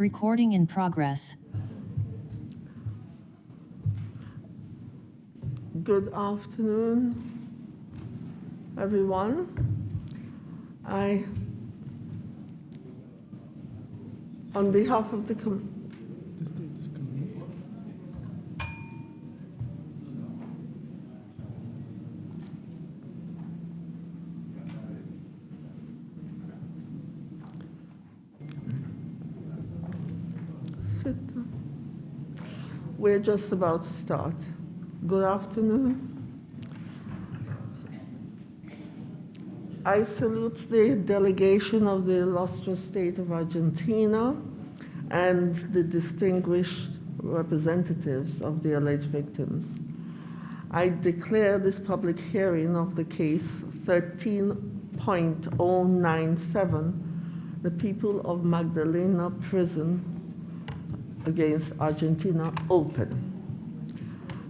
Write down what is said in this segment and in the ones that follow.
Recording in progress. Good afternoon, everyone. I, on behalf of the We're just about to start. Good afternoon. I salute the delegation of the illustrious state of Argentina and the distinguished representatives of the alleged victims. I declare this public hearing of the case 13.097, the people of Magdalena prison against Argentina, open.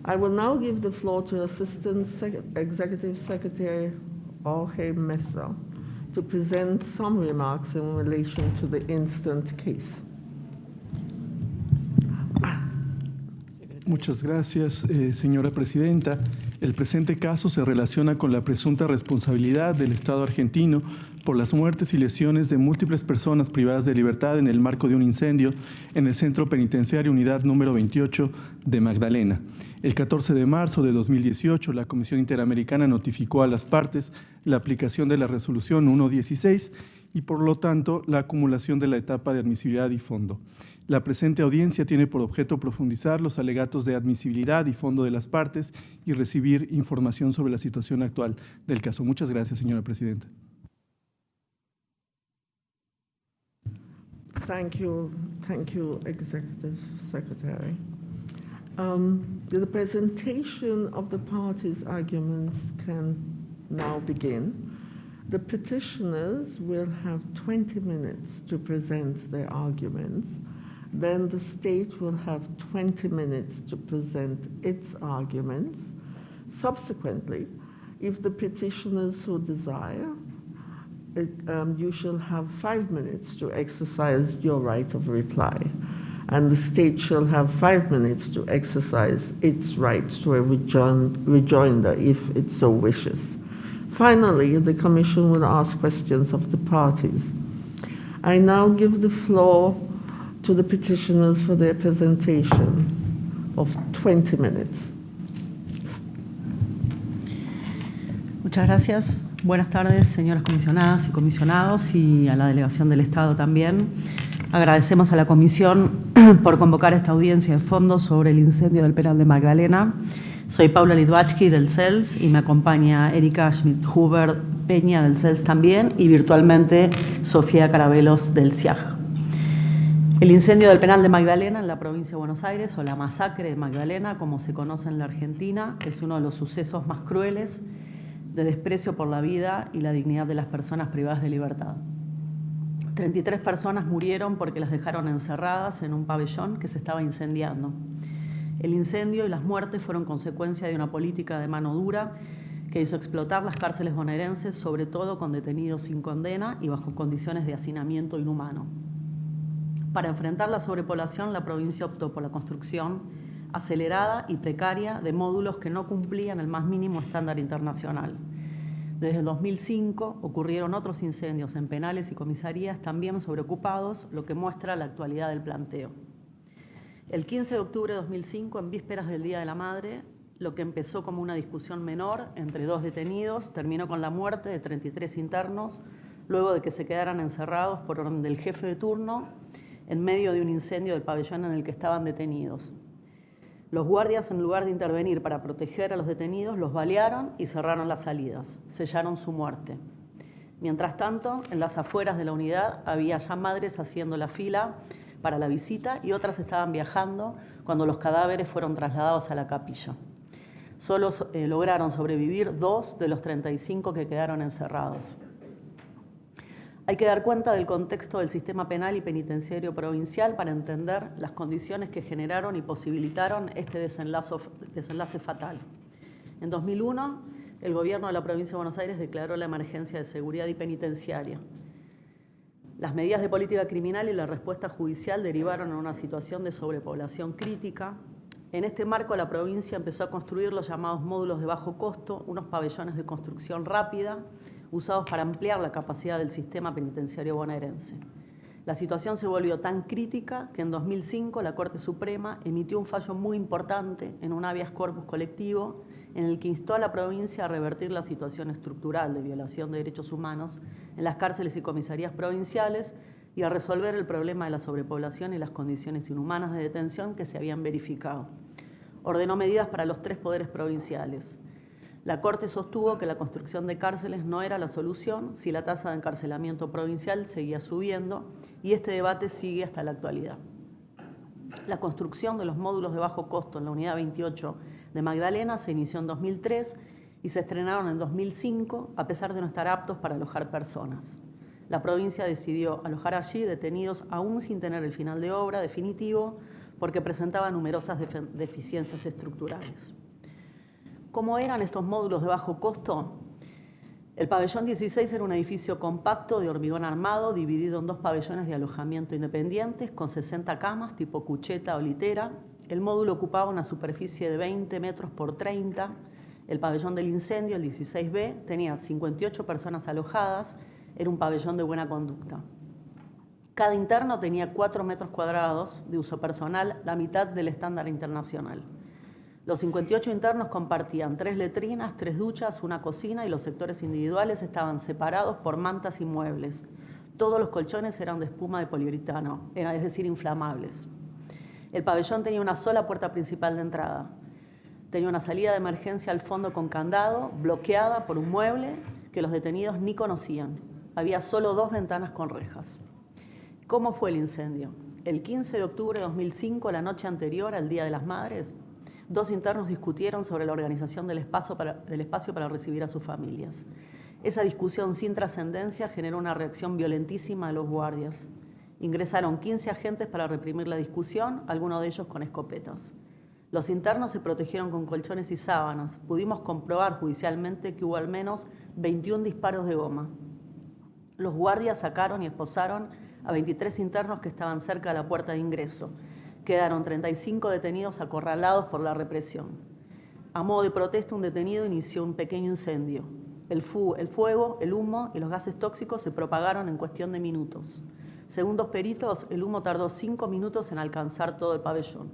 I will now give the floor to Assistant Sec- Executive Secretary Jorge Mesa to present some remarks in relation to the instant case. Muchas gracias, eh, señora presidenta. El presente caso se relaciona con la presunta responsabilidad del Estado argentino por las muertes y lesiones de múltiples personas privadas de libertad en el marco de un incendio en el Centro Penitenciario Unidad número 28 de Magdalena. El 14 de marzo de 2018, la Comisión Interamericana notificó a las partes la aplicación de la resolución 116 y, por lo tanto, la acumulación de la etapa de admisibilidad y fondo. La presente audiencia tiene por objeto profundizar los alegatos de admisibilidad y fondo de las partes y recibir información sobre la situación actual del caso. Muchas gracias, señora presidenta. Thank you, thank you, Executive Secretary. Um, The presentation of the parties' arguments can now begin. The petitioners will have 20 minutes to present their arguments. Then the state will have 20 minutes to present its arguments. Subsequently, if the petitioners so desire, it, um, you shall have five minutes to exercise your right of reply, and the state shall have five minutes to exercise its right to a rejoin, rejoinder if it so wishes. Finally, the Commission will ask questions of the parties. I now give the floor to the petitioners for their presentation of 20 minutes. Muchas gracias. Buenas tardes, señoras comisionadas y comisionados, y a la delegación del Estado también. Agradecemos a la Comisión por convocar esta audiencia de fondo sobre el incendio del penal de Magdalena. Soy Paula Lidwachki del CELS y me acompaña Erika Schmidt-Huber Peña del CELS también y virtualmente Sofía Carabelos del CIAG. El incendio del penal de Magdalena en la provincia de Buenos Aires, o la masacre de Magdalena, como se conoce en la Argentina, es uno de los sucesos más crueles de desprecio por la vida y la dignidad de las personas privadas de libertad. 33 personas murieron porque las dejaron encerradas en un pabellón que se estaba incendiando. El incendio y las muertes fueron consecuencia de una política de mano dura que hizo explotar las cárceles bonaerenses, sobre todo con detenidos sin condena y bajo condiciones de hacinamiento inhumano. Para enfrentar la sobrepoblación, la provincia optó por la construcción acelerada y precaria de módulos que no cumplían el más mínimo estándar internacional. Desde el 2005 ocurrieron otros incendios en penales y comisarías también sobreocupados, lo que muestra la actualidad del planteo. El 15 de octubre de 2005, en vísperas del Día de la Madre, lo que empezó como una discusión menor entre dos detenidos terminó con la muerte de 33 internos, luego de que se quedaran encerrados por orden del jefe de turno en medio de un incendio del pabellón en el que estaban detenidos. Los guardias, en lugar de intervenir para proteger a los detenidos, los balearon y cerraron las salidas, sellaron su muerte. Mientras tanto, en las afueras de la unidad había ya madres haciendo la fila para la visita y otras estaban viajando cuando los cadáveres fueron trasladados a la capilla. Solo eh, lograron sobrevivir dos de los 35 que quedaron encerrados. Hay que dar cuenta del contexto del sistema penal y penitenciario provincial para entender las condiciones que generaron y posibilitaron este desenlace, fatal. En 2001, el gobierno de la provincia de Buenos Aires declaró la emergencia de seguridad y penitenciaria. Las medidas de política criminal y la respuesta judicial derivaron en una situación de sobrepoblación crítica. En este marco, la provincia empezó a construir los llamados módulos de bajo costo, unos pabellones de construcción rápida, usados para ampliar la capacidad del sistema penitenciario bonaerense. La situación se volvió tan crítica que en 2005 la Corte Suprema emitió un fallo muy importante en un habeas corpus colectivo en el que instó a la provincia a revertir la situación estructural de violación de derechos humanos en las cárceles y comisarías provinciales y a resolver el problema de la sobrepoblación y las condiciones inhumanas de detención que se habían verificado. Ordenó medidas para los tres poderes provinciales, la Corte sostuvo que la construcción de cárceles no era la solución si la tasa de encarcelamiento provincial seguía subiendo y este debate sigue hasta la actualidad. La construcción de los módulos de bajo costo en la Unidad 28 de Magdalena se inició en 2003 y se estrenaron en 2005 a pesar de no estar aptos para alojar personas. La provincia decidió alojar allí detenidos aún sin tener el final de obra definitivo porque presentaba numerosas deficiencias estructurales. ¿Cómo eran estos módulos de bajo costo? El pabellón 16 era un edificio compacto de hormigón armado dividido en dos pabellones de alojamiento independientes con 60 camas tipo cucheta o litera. El módulo ocupaba una superficie de 20 metros por 30. El pabellón del incendio, el 16B, tenía 58 personas alojadas. Era un pabellón de buena conducta. Cada interno tenía 4 metros cuadrados de uso personal, la mitad del estándar internacional. Los 58 internos compartían tres letrinas, tres duchas, una cocina y los sectores individuales estaban separados por mantas y muebles. Todos los colchones eran de espuma de poliuretano, es decir, inflamables. El pabellón tenía una sola puerta principal de entrada. Tenía una salida de emergencia al fondo con candado, bloqueada por un mueble que los detenidos ni conocían. Había solo dos ventanas con rejas. ¿Cómo fue el incendio? El 15 de octubre de 2005, la noche anterior al Día de las Madres, dos internos discutieron sobre la organización del espacio, para, recibir a sus familias. Esa discusión sin trascendencia generó una reacción violentísima de los guardias. Ingresaron 15 agentes para reprimir la discusión, algunos de ellos con escopetas. Los internos se protegieron con colchones y sábanas. Pudimos comprobar judicialmente que hubo al menos 21 disparos de goma. Los guardias sacaron y esposaron a 23 internos que estaban cerca de la puerta de ingreso quedaron 35 detenidos acorralados por la represión. A modo de protesta, un detenido inició un pequeño incendio. El, el fuego, el humo y los gases tóxicos se propagaron en cuestión de minutos. Según dos peritos, el humo tardó cinco minutos en alcanzar todo el pabellón.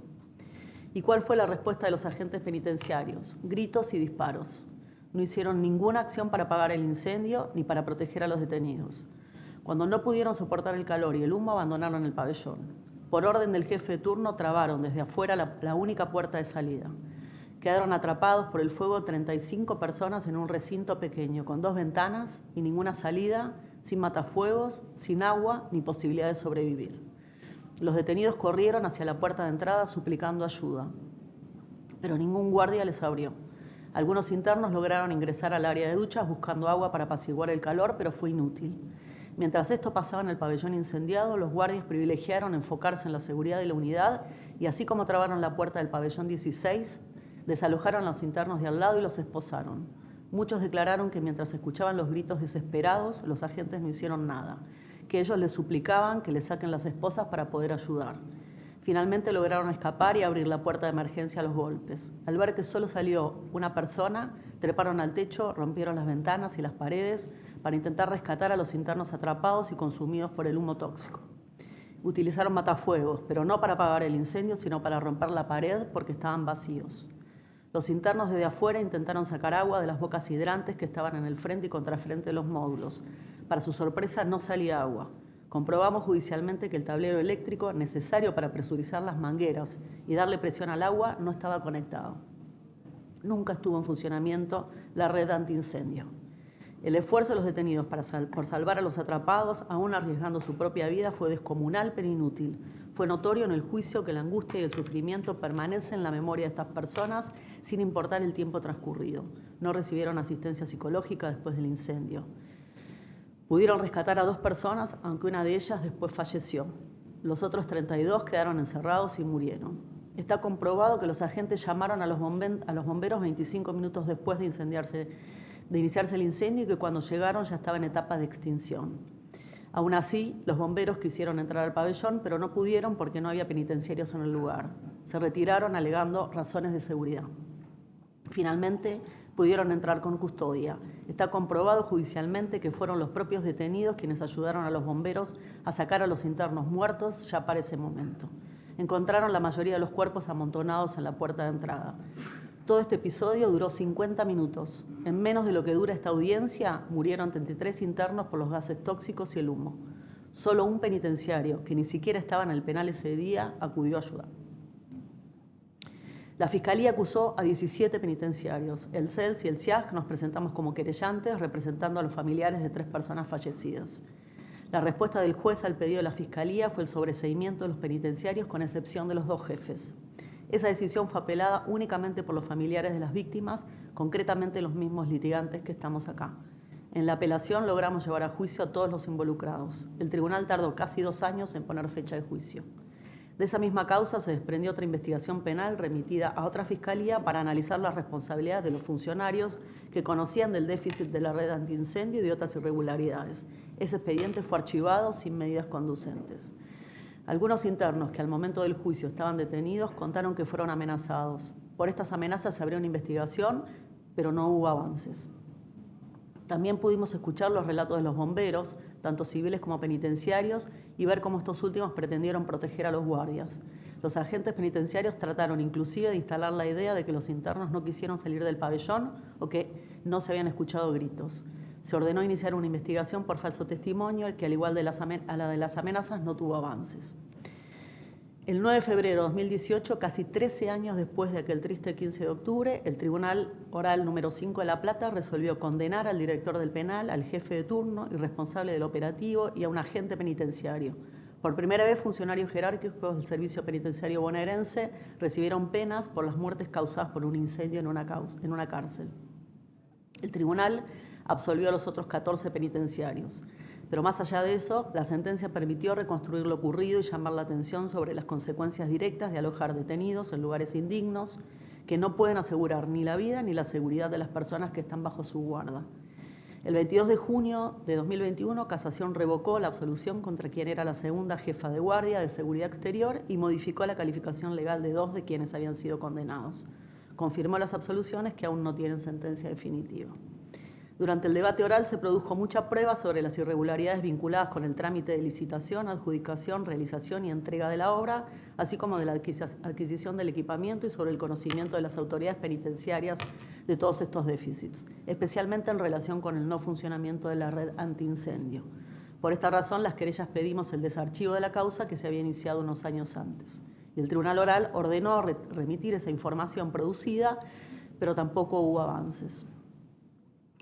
¿Y cuál fue la respuesta de los agentes penitenciarios? Gritos y disparos. No hicieron ninguna acción para apagar el incendio ni para proteger a los detenidos. Cuando no pudieron soportar el calor y el humo, abandonaron el pabellón. Por orden del jefe de turno, trabaron desde afuera la, única puerta de salida. Quedaron atrapados por el fuego 35 personas en un recinto pequeño, con dos ventanas y ninguna salida, sin matafuegos, sin agua ni posibilidad de sobrevivir. Los detenidos corrieron hacia la puerta de entrada suplicando ayuda, pero ningún guardia les abrió. Algunos internos lograron ingresar al área de duchas buscando agua para apaciguar el calor, pero fue inútil. Mientras esto pasaba en el pabellón incendiado, los guardias privilegiaron enfocarse en la seguridad de la unidad y así como trabaron la puerta del pabellón 16, desalojaron a los internos de al lado y los esposaron. Muchos declararon que mientras escuchaban los gritos desesperados, los agentes no hicieron nada, que ellos les suplicaban que les saquen las esposas para poder ayudar. Finalmente lograron escapar y abrir la puerta de emergencia a los golpes. Al ver que solo salió una persona, treparon al techo, rompieron las ventanas y las paredes para intentar rescatar a los internos atrapados y consumidos por el humo tóxico. Utilizaron matafuegos, pero no para apagar el incendio, sino para romper la pared porque estaban vacíos. Los internos desde afuera intentaron sacar agua de las bocas hidrantes que estaban en el frente y contrafrente de los módulos. Para su sorpresa no salía agua. Comprobamos judicialmente que el tablero eléctrico necesario para presurizar las mangueras y darle presión al agua no estaba conectado. Nunca estuvo en funcionamiento la red antiincendio. El esfuerzo de los detenidos para por salvar a los atrapados, aún arriesgando su propia vida, fue descomunal pero inútil. Fue notorio en el juicio que la angustia y el sufrimiento permanecen en la memoria de estas personas sin importar el tiempo transcurrido. No recibieron asistencia psicológica después del incendio. Pudieron rescatar a dos personas, aunque una de ellas después falleció. Los otros 32 quedaron encerrados y murieron. Está comprobado que los agentes llamaron a los, bomberos 25 minutos después de, iniciarse el incendio y que cuando llegaron ya estaba en etapa de extinción. Aún así, los bomberos quisieron entrar al pabellón, pero no pudieron porque no había penitenciarios en el lugar. Se retiraron alegando razones de seguridad. Finalmente, pudieron entrar con custodia. Está comprobado judicialmente que fueron los propios detenidos quienes ayudaron a los bomberos a sacar a los internos muertos ya para ese momento. Encontraron la mayoría de los cuerpos amontonados en la puerta de entrada. Todo este episodio duró 50 minutos. En menos de lo que dura esta audiencia, murieron 33 internos por los gases tóxicos y el humo. Solo un penitenciario, que ni siquiera estaba en el penal ese día, acudió a ayudar. La Fiscalía acusó a 17 penitenciarios. El CELS y el CIAG nos presentamos como querellantes representando a los familiares de tres personas fallecidas. La respuesta del juez al pedido de la Fiscalía fue el sobreseimiento de los penitenciarios con excepción de los dos jefes. Esa decisión fue apelada únicamente por los familiares de las víctimas, concretamente los mismos litigantes que estamos acá. En la apelación logramos llevar a juicio a todos los involucrados. El tribunal tardó casi dos años en poner fecha de juicio. De esa misma causa se desprendió otra investigación penal remitida a otra fiscalía para analizar las responsabilidades de los funcionarios que conocían del déficit de la red antiincendio y de otras irregularidades. Ese expediente fue archivado sin medidas conducentes. Algunos internos que al momento del juicio estaban detenidos contaron que fueron amenazados. Por estas amenazas se abrió una investigación, pero no hubo avances. También pudimos escuchar los relatos de los bomberos, tanto civiles como penitenciarios, y ver cómo estos últimos pretendieron proteger a los guardias. Los agentes penitenciarios trataron inclusive de instalar la idea de que los internos no quisieron salir del pabellón o que no se habían escuchado gritos. Se ordenó iniciar una investigación por falso testimonio, que al igual de a la de las amenazas no tuvo avances. El 9 de febrero de 2018, casi 13 años después de aquel triste 15 de octubre, el Tribunal Oral número 5 de La Plata resolvió condenar al director del penal, al jefe de turno y responsable del operativo y a un agente penitenciario. Por primera vez, funcionarios jerárquicos del Servicio Penitenciario bonaerense recibieron penas por las muertes causadas por un incendio en una, en una cárcel. El tribunal absolvió a los otros 14 penitenciarios. Pero más allá de eso, la sentencia permitió reconstruir lo ocurrido y llamar la atención sobre las consecuencias directas de alojar detenidos en lugares indignos que no pueden asegurar ni la vida ni la seguridad de las personas que están bajo su guarda. El 22 de junio de 2021, Casación revocó la absolución contra quien era la segunda jefa de guardia de seguridad exterior y modificó la calificación legal de dos de quienes habían sido condenados. Confirmó las absoluciones que aún no tienen sentencia definitiva. Durante el debate oral se produjo mucha prueba sobre las irregularidades vinculadas con el trámite de licitación, adjudicación, realización y entrega de la obra, así como de la adquisición del equipamiento y sobre el conocimiento de las autoridades penitenciarias de todos estos déficits, especialmente en relación con el no funcionamiento de la red antiincendio. Por esta razón, las querellas pedimos el desarchivo de la causa que se había iniciado unos años antes. Y el Tribunal Oral ordenó remitir esa información producida, pero tampoco hubo avances.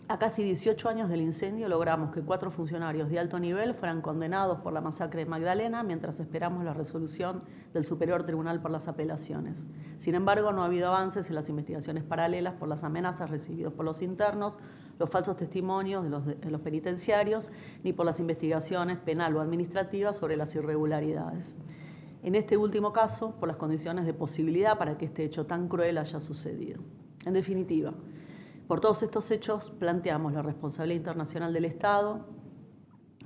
A casi 18 años del incendio logramos que cuatro funcionarios de alto nivel fueran condenados por la masacre de Magdalena mientras esperamos la resolución del Superior Tribunal por las apelaciones. Sin embargo, no ha habido avances en las investigaciones paralelas por las amenazas recibidas por los internos, los falsos testimonios de los, de los penitenciarios, ni por las investigaciones penal o administrativas sobre las irregularidades. En este último caso, por las condiciones de posibilidad para que este hecho tan cruel haya sucedido. En definitiva, por todos estos hechos planteamos la responsabilidad internacional del Estado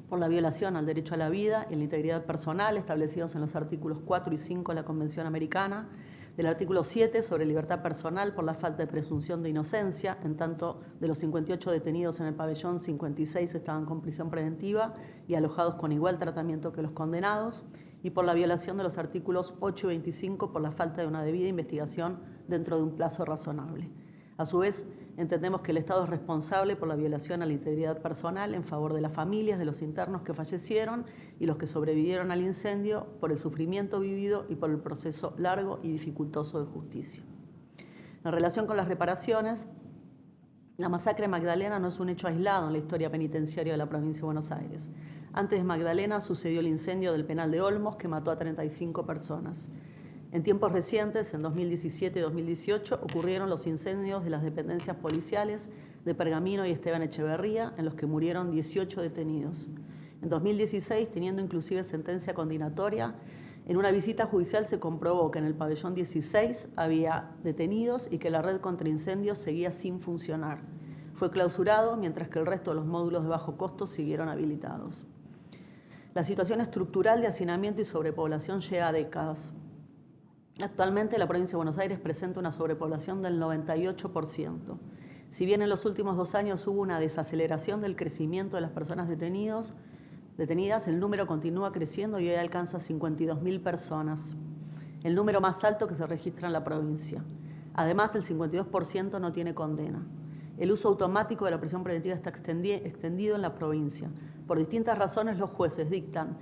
por la violación al derecho a la vida y la integridad personal establecidos en los artículos 4 y 5 de la Convención Americana, del artículo 7 sobre libertad personal por la falta de presunción de inocencia, en tanto de los 58 detenidos en el pabellón, 56 estaban con prisión preventiva y alojados con igual tratamiento que los condenados, y por la violación de los artículos 8 y 25 por la falta de una debida investigación dentro de un plazo razonable. A su vez, entendemos que el Estado es responsable por la violación a la integridad personal en favor de las familias de los internos que fallecieron y los que sobrevivieron al incendio por el sufrimiento vivido y por el proceso largo y dificultoso de justicia. En relación con las reparaciones, la masacre de Magdalena no es un hecho aislado en la historia penitenciaria de la provincia de Buenos Aires. Antes de Magdalena sucedió el incendio del penal de Olmos que mató a 35 personas. En tiempos recientes, en 2017 y 2018, ocurrieron los incendios de las dependencias policiales de Pergamino y Esteban Echeverría, en los que murieron 18 detenidos. En 2016, teniendo inclusive sentencia condenatoria, en una visita judicial se comprobó que en el pabellón 16 había detenidos y que la red contra incendios seguía sin funcionar. Fue clausurado, mientras que el resto de los módulos de bajo costo siguieron habilitados. La situación estructural de hacinamiento y sobrepoblación llega a décadas. Actualmente la provincia de Buenos Aires presenta una sobrepoblación del 98%. Si bien en los últimos dos años hubo una desaceleración del crecimiento de las personas detenidas, el número continúa creciendo y hoy alcanza 52.000 personas, el número más alto que se registra en la provincia. Además, el 52% no tiene condena. El uso automático de la prisión preventiva está extendido en la provincia. Por distintas razones los jueces dictan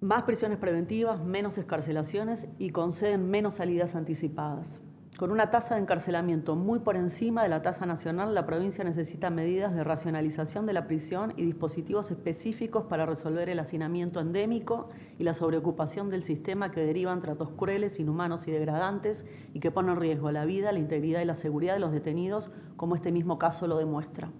más prisiones preventivas, menos escarcelaciones y conceden menos salidas anticipadas. Con una tasa de encarcelamiento muy por encima de la tasa nacional, la provincia necesita medidas de racionalización de la prisión y dispositivos específicos para resolver el hacinamiento endémico y la sobreocupación del sistema que derivan tratos crueles, inhumanos y degradantes y que ponen en riesgo la vida, la integridad y la seguridad de los detenidos, como este mismo caso lo demuestra.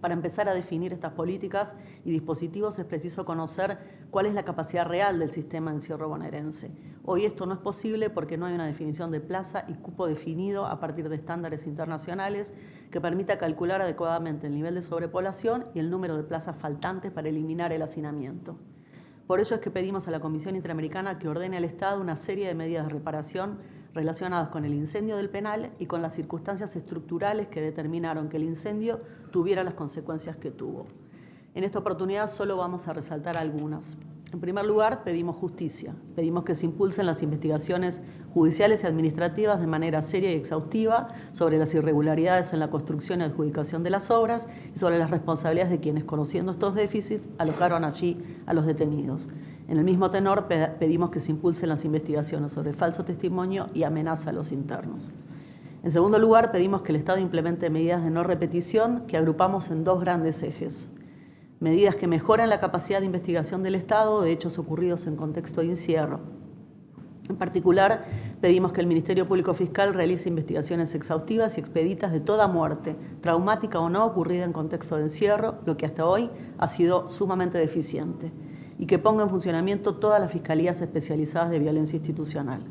Para empezar a definir estas políticas y dispositivos es preciso conocer cuál es la capacidad real del sistema de encierro bonaerense. Hoy esto no es posible porque no hay una definición de plaza y cupo definido a partir de estándares internacionales que permita calcular adecuadamente el nivel de sobrepoblación y el número de plazas faltantes para eliminar el hacinamiento. Por ello es que pedimos a la Comisión Interamericana que ordene al Estado una serie de medidas de reparación relacionadas con el incendio del penal y con las circunstancias estructurales que determinaron que el incendio tuviera las consecuencias que tuvo. En esta oportunidad solo vamos a resaltar algunas. En primer lugar, pedimos justicia. Pedimos que se impulsen las investigaciones judiciales y administrativas de manera seria y exhaustiva sobre las irregularidades en la construcción y adjudicación de las obras y sobre las responsabilidades de quienes, conociendo estos déficits, alocaron allí a los detenidos. En el mismo tenor, pedimos que se impulsen las investigaciones sobre falso testimonio y amenaza a los internos. En segundo lugar, pedimos que el Estado implemente medidas de no repetición que agrupamos en dos grandes ejes. Medidas que mejoren la capacidad de investigación del Estado de hechos ocurridos en contexto de encierro. En particular, pedimos que el Ministerio Público Fiscal realice investigaciones exhaustivas y expeditas de toda muerte, traumática o no, ocurrida en contexto de encierro, lo que hasta hoy ha sido sumamente deficiente y que ponga en funcionamiento todas las fiscalías especializadas de violencia institucional.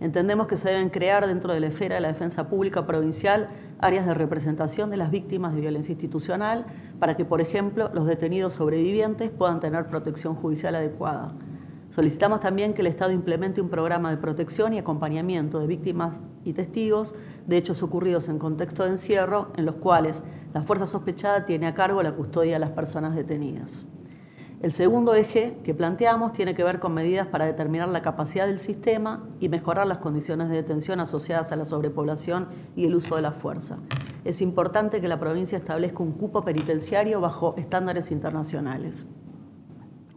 Entendemos que se deben crear dentro de la esfera de la defensa pública provincial áreas de representación de las víctimas de violencia institucional para que, por ejemplo, los detenidos sobrevivientes puedan tener protección judicial adecuada. Solicitamos también que el Estado implemente un programa de protección y acompañamiento de víctimas y testigos de hechos ocurridos en contexto de encierro en los cuales la fuerza sospechada tiene a cargo la custodia de las personas detenidas. El segundo eje que planteamos tiene que ver con medidas para determinar la capacidad del sistema y mejorar las condiciones de detención asociadas a la sobrepoblación y el uso de la fuerza. Es importante que la provincia establezca un cupo penitenciario bajo estándares internacionales.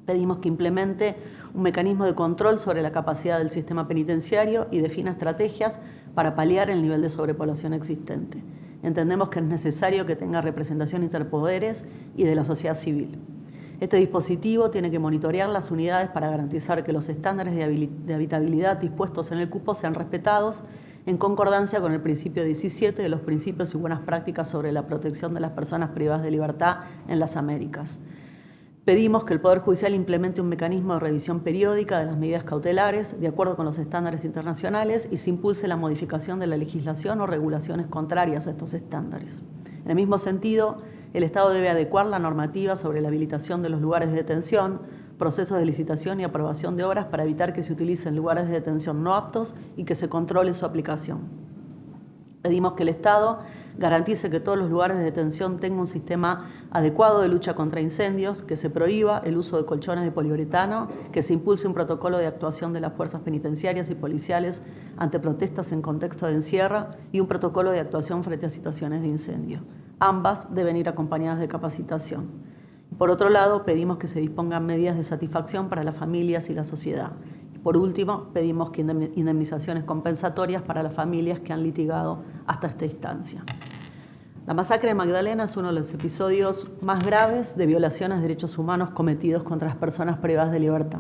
Pedimos que implemente un mecanismo de control sobre la capacidad del sistema penitenciario y defina estrategias para paliar el nivel de sobrepoblación existente. Entendemos que es necesario que tenga representación interpoderes y de la sociedad civil. Este dispositivo tiene que monitorear las unidades para garantizar que los estándares de habitabilidad dispuestos en el cupo sean respetados en concordancia con el principio 17 de los principios y buenas prácticas sobre la protección de las personas privadas de libertad en las Américas. Pedimos que el Poder Judicial implemente un mecanismo de revisión periódica de las medidas cautelares de acuerdo con los estándares internacionales y se impulse la modificación de la legislación o regulaciones contrarias a estos estándares. En el mismo sentido, el Estado debe adecuar la normativa sobre la habilitación de los lugares de detención, procesos de licitación y aprobación de obras para evitar que se utilicen lugares de detención no aptos y que se controle su aplicación. Pedimos que el Estado garantice que todos los lugares de detención tengan un sistema adecuado de lucha contra incendios, que se prohíba el uso de colchones de poliuretano, que se impulse un protocolo de actuación de las fuerzas penitenciarias y policiales ante protestas en contexto de encierro y un protocolo de actuación frente a situaciones de incendio. Ambas deben ir acompañadas de capacitación. Por otro lado, pedimos que se dispongan medidas de satisfacción para las familias y la sociedad. Por último, pedimos indemnizaciones compensatorias para las familias que han litigado hasta esta instancia. La masacre de Magdalena es uno de los episodios más graves de violaciones de derechos humanos cometidos contra las personas privadas de libertad.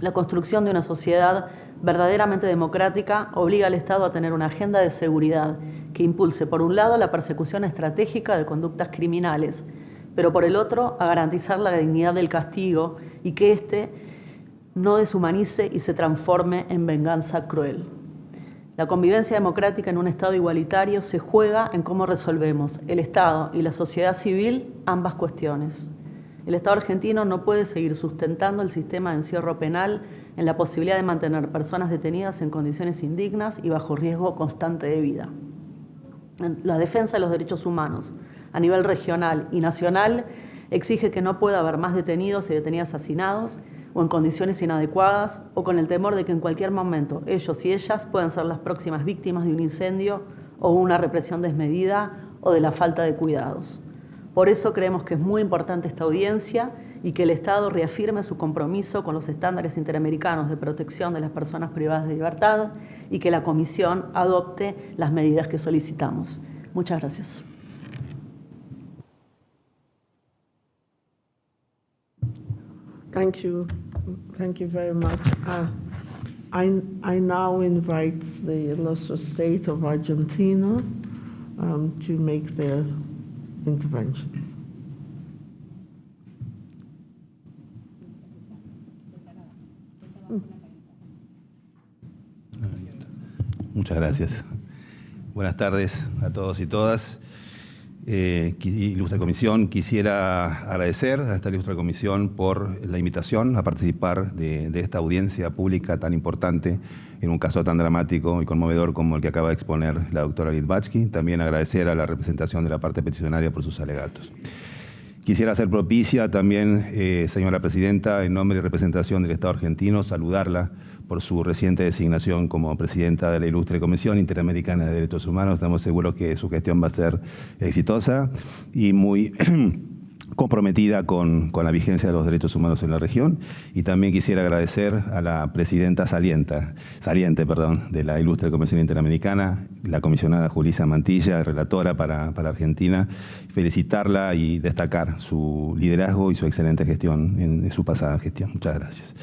La construcción de una sociedad verdaderamente democrática obliga al Estado a tener una agenda de seguridad que impulse, por un lado, la persecución estratégica de conductas criminales, pero por el otro, a garantizar la dignidad del castigo y que éste no deshumanice y se transforme en venganza cruel. La convivencia democrática en un Estado igualitario se juega en cómo resolvemos el Estado y la sociedad civil ambas cuestiones. El Estado argentino no puede seguir sustentando el sistema de encierro penal en la posibilidad de mantener personas detenidas en condiciones indignas y bajo riesgo constante de vida. La defensa de los derechos humanos a nivel regional y nacional exige que no pueda haber más detenidos y detenidas asesinados o en condiciones inadecuadas o con el temor de que en cualquier momento ellos y ellas puedan ser las próximas víctimas de un incendio o una represión desmedida o de la falta de cuidados. Por eso creemos que es muy importante esta audiencia y que el Estado reafirme su compromiso con los estándares interamericanos de protección de las personas privadas de libertad y que la Comisión adopte las medidas que solicitamos. Muchas gracias. Thank you. Thank you very much. Uh, I, now invite the illustrious state of Argentina um, to make their interventions. Muchas gracias. Buenas tardes a todos y todas. Eh, ilustre comisión, quisiera agradecer a esta ilustre comisión por la invitación a participar de, de, esta audiencia pública tan importante en un caso tan dramático y conmovedor como el que acaba de exponer la doctora Litvachki. También agradecer a la representación de la parte peticionaria por sus alegatos. Quisiera hacer propicia también, eh, señora presidenta, en nombre y representación del Estado argentino, saludarla por su reciente designación como presidenta de la Ilustre Comisión Interamericana de Derechos Humanos. Estamos seguros que su gestión va a ser exitosa y muy comprometida con, con, la vigencia de los derechos humanos en la región. Y también quisiera agradecer a la presidenta salienta, saliente perdón, de la Ilustre Comisión Interamericana, la comisionada Julisa Mantilla, relatora para, para Argentina, felicitarla y destacar su liderazgo y su excelente gestión en, en su pasada gestión. Muchas gracias.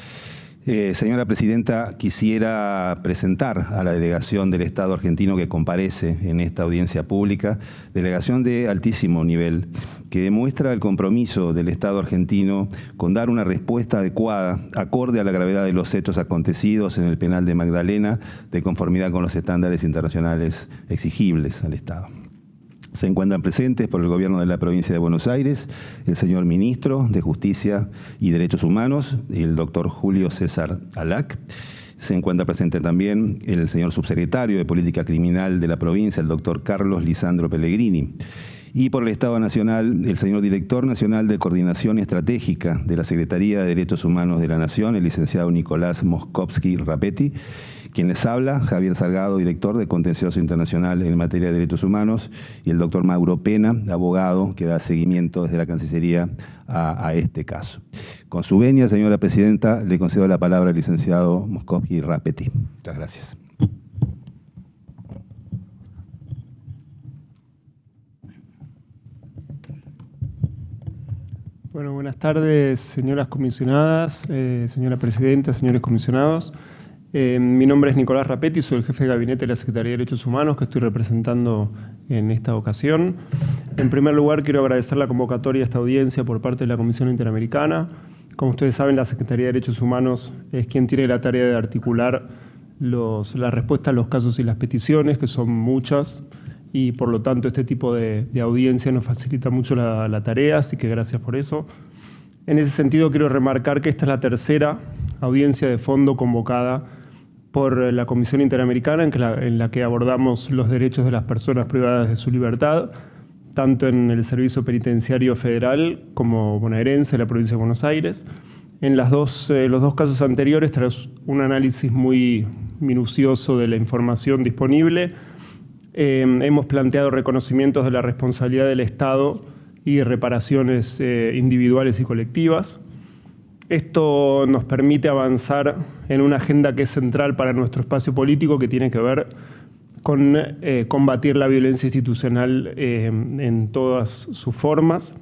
Eh, señora Presidenta, quisiera presentar a la delegación del Estado argentino que comparece en esta audiencia pública, delegación de altísimo nivel, que demuestra el compromiso del Estado argentino con dar una respuesta adecuada, acorde a la gravedad de los hechos acontecidos en el penal de Magdalena, de conformidad con los estándares internacionales exigibles al Estado. Se encuentran presentes por el gobierno de la provincia de Buenos Aires el señor ministro de Justicia y Derechos Humanos, el doctor Julio César Alac. Se encuentra presente también el señor subsecretario de Política Criminal de la provincia, el doctor Carlos Lisandro Pellegrini. Y por el Estado Nacional, el señor Director Nacional de Coordinación Estratégica de la Secretaría de Derechos Humanos de la Nación, el licenciado Nicolás Moskovsky Rapetti, quien les habla, Javier Salgado, director de Contencioso Internacional en materia de derechos humanos, y el doctor Mauro Pena, abogado, que da seguimiento desde la Cancillería a, este caso. Con su venia, señora presidenta, le concedo la palabra al licenciado Moskovsky Rapetti. Muchas gracias. Bueno, buenas tardes, señoras comisionadas, eh, señora presidenta, señores comisionados. Eh, mi nombre es Nicolás Rapetti, soy el jefe de gabinete de la Secretaría de Derechos Humanos que estoy representando en esta ocasión. En primer lugar, quiero agradecer la convocatoria a esta audiencia por parte de la Comisión Interamericana. Como ustedes saben, la Secretaría de Derechos Humanos es quien tiene la tarea de articular los, la respuesta a los casos y las peticiones, que son muchas, y por lo tanto este tipo de, de audiencia nos facilita mucho la, la, tarea, así que gracias por eso. En ese sentido quiero remarcar que esta es la tercera audiencia de fondo convocada por la Comisión Interamericana en, la, que abordamos los derechos de las personas privadas de su libertad, tanto en el Servicio Penitenciario Federal como bonaerense, en la provincia de Buenos Aires. En eh, los dos casos anteriores, tras un análisis muy minucioso de la información disponible, eh, hemos planteado reconocimientos de la responsabilidad del Estado y reparaciones eh, individuales y colectivas. Esto nos permite avanzar en una agenda que es central para nuestro espacio político, que tiene que ver con eh, combatir la violencia institucional eh, en todas sus formas.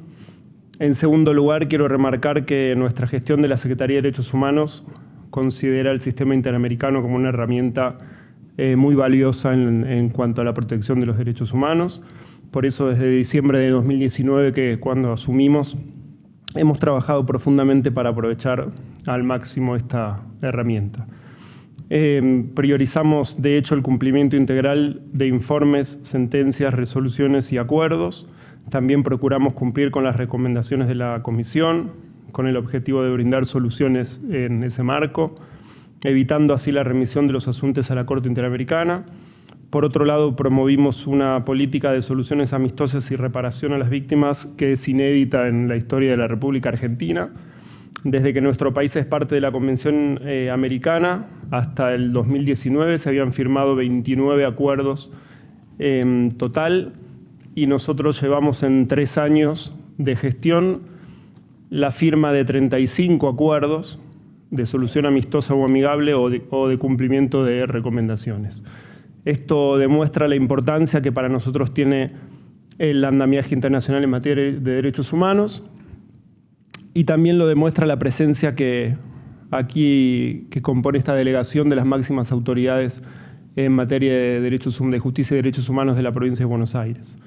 En segundo lugar, quiero remarcar que nuestra gestión de la Secretaría de Derechos Humanos considera el sistema interamericano como una herramienta eh, muy valiosa en, en, cuanto a la protección de los derechos humanos. Por eso desde diciembre de 2019, que cuando asumimos, hemos trabajado profundamente para aprovechar al máximo esta herramienta. Eh, priorizamos, de hecho, el cumplimiento integral de informes, sentencias, resoluciones y acuerdos También procuramos cumplir con las recomendaciones de la Comisión, con el objetivo de brindar soluciones en ese marco, evitando así la remisión de los asuntos a la Corte Interamericana. Por otro lado, promovimos una política de soluciones amistosas y reparación a las víctimas que es inédita en la historia de la República Argentina. Desde que nuestro país es parte de la Convención eh, Americana, hasta el 2019 se habían firmado 29 acuerdos en total y nosotros llevamos en tres años de gestión la firma de 35 acuerdos de solución amistosa o amigable o de cumplimiento de recomendaciones. Esto demuestra la importancia que para nosotros tiene el andamiaje internacional en materia de derechos humanos y también lo demuestra la presencia que aquí que compone esta delegación de las máximas autoridades en materia de, derechos, de justicia y derechos humanos de la provincia de Buenos Aires.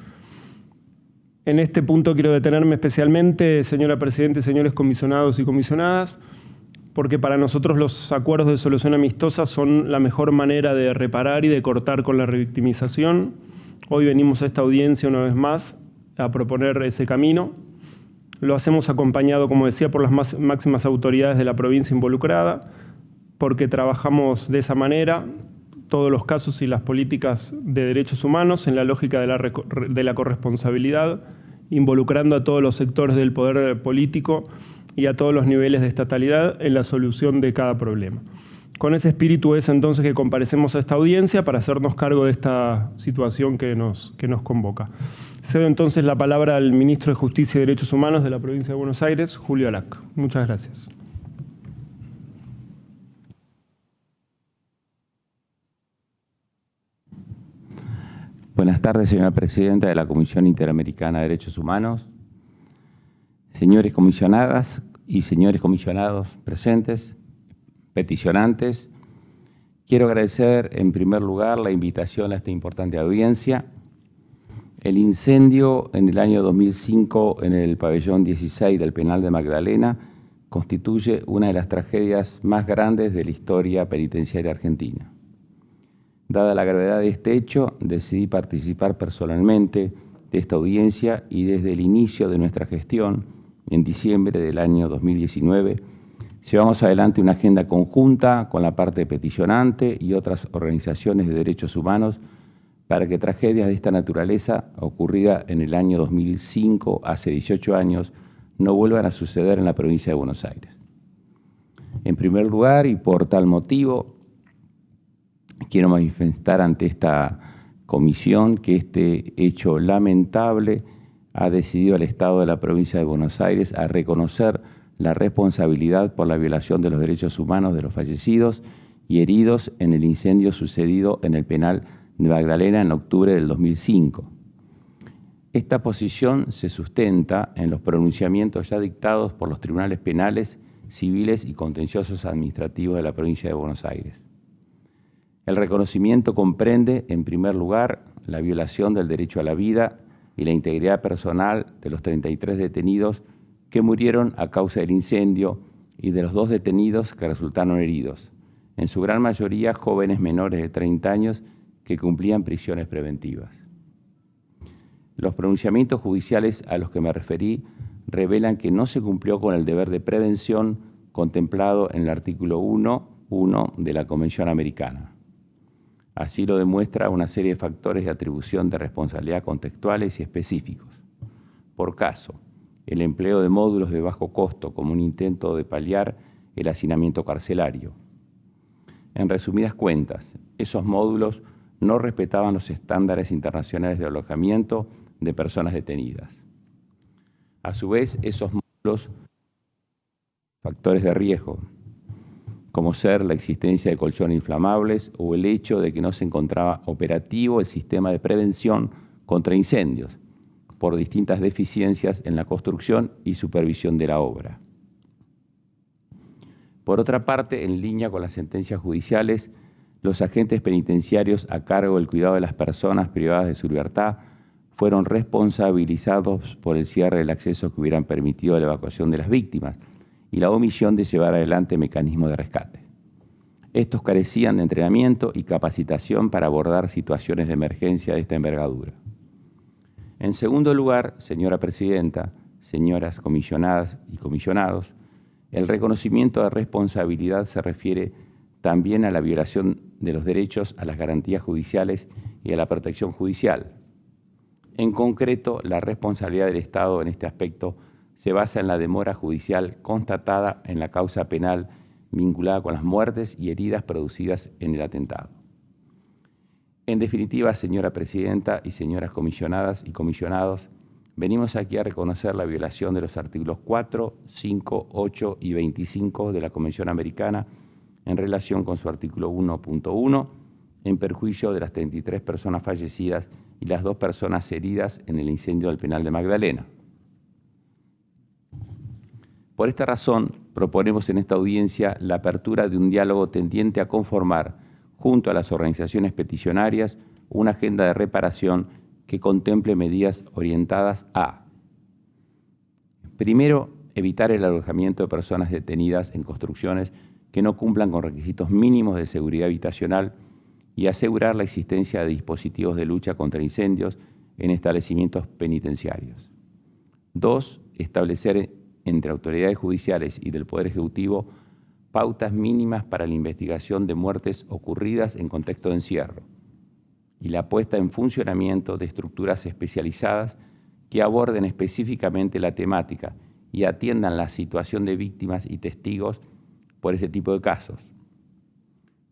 En este punto quiero detenerme especialmente, señora Presidenta, señores comisionados y comisionadas, porque para nosotros los acuerdos de solución amistosa son la mejor manera de reparar y de cortar con la revictimización. Hoy venimos a esta audiencia una vez más a proponer ese camino. Lo hacemos acompañado, como decía, por las máximas autoridades de la provincia involucrada, porque trabajamos de esa manera todos los casos y las políticas de derechos humanos en la lógica de la, corresponsabilidad, involucrando a todos los sectores del poder político y a todos los niveles de estatalidad en la solución de cada problema. Con ese espíritu es entonces que comparecemos a esta audiencia para hacernos cargo de esta situación que nos, que nos convoca. Cedo entonces la palabra al Ministro de Justicia y Derechos Humanos de la provincia de Buenos Aires, Julio Alac. Muchas gracias. Buenas tardes, señora Presidenta de la Comisión Interamericana de Derechos Humanos, señores comisionadas y señores comisionados presentes, peticionantes, quiero agradecer en primer lugar la invitación a esta importante audiencia. El incendio en el año 2005 en el pabellón 16 del penal de Magdalena constituye una de las tragedias más grandes de la historia penitenciaria argentina. Dada la gravedad de este hecho, decidí participar personalmente de esta audiencia y desde el inicio de nuestra gestión en diciembre del año 2019, llevamos adelante una agenda conjunta con la parte peticionante y otras organizaciones de derechos humanos para que tragedias de esta naturaleza, ocurrida en el año 2005, hace 18 años, no vuelvan a suceder en la provincia de Buenos Aires. En primer lugar, y por tal motivo, quiero manifestar ante esta comisión que este hecho lamentable ha decidido el Estado de la provincia de Buenos Aires a reconocer la responsabilidad por la violación de los derechos humanos de los fallecidos y heridos en el incendio sucedido en el penal de Magdalena en octubre del 2005. Esta posición se sustenta en los pronunciamientos ya dictados por los tribunales penales, civiles y contenciosos administrativos de la provincia de Buenos Aires. El reconocimiento comprende, en primer lugar, la violación del derecho a la vida y la integridad personal de los 33 detenidos que murieron a causa del incendio y de los dos detenidos que resultaron heridos, en su gran mayoría jóvenes menores de 30 años que cumplían prisiones preventivas. Los pronunciamientos judiciales a los que me referí revelan que no se cumplió con el deber de prevención contemplado en el artículo 1.1 de la Convención Americana. Así lo demuestra una serie de factores de atribución de responsabilidad contextuales y específicos. Por caso, el empleo de módulos de bajo costo como un intento de paliar el hacinamiento carcelario. En resumidas cuentas, esos módulos no respetaban los estándares internacionales de alojamiento de personas detenidas. A su vez, esos módulos factores de riesgo, como ser la existencia de colchones inflamables o el hecho de que no se encontraba operativo el sistema de prevención contra incendios por distintas deficiencias en la construcción y supervisión de la obra. Por otra parte, en línea con las sentencias judiciales, los agentes penitenciarios a cargo del cuidado de las personas privadas de su libertad fueron responsabilizados por el cierre del acceso que hubieran permitido la evacuación de las víctimas, y la omisión de llevar adelante mecanismos de rescate. Estos carecían de entrenamiento y capacitación para abordar situaciones de emergencia de esta envergadura. En segundo lugar, señora Presidenta, señoras comisionadas y comisionados, el reconocimiento de responsabilidad se refiere también a la violación de los derechos a las garantías judiciales y a la protección judicial. En concreto, la responsabilidad del Estado en este aspecto se basa en la demora judicial constatada en la causa penal vinculada con las muertes y heridas producidas en el atentado. En definitiva, señora Presidenta y señoras comisionadas y comisionados, venimos aquí a reconocer la violación de los artículos 4, 5, 8 y 25 de la Convención Americana en relación con su artículo 1.1, en perjuicio de las 33 personas fallecidas y las dos personas heridas en el incendio del penal de Magdalena. Por esta razón, proponemos en esta audiencia la apertura de un diálogo tendiente a conformar, junto a las organizaciones peticionarias, una agenda de reparación que contemple medidas orientadas a, primero, evitar el alojamiento de personas detenidas en construcciones que no cumplan con requisitos mínimos de seguridad habitacional y asegurar la existencia de dispositivos de lucha contra incendios en establecimientos penitenciarios. Dos, establecer entre autoridades judiciales y del Poder Ejecutivo pautas mínimas para la investigación de muertes ocurridas en contexto de encierro y la puesta en funcionamiento de estructuras especializadas que aborden específicamente la temática y atiendan la situación de víctimas y testigos por ese tipo de casos.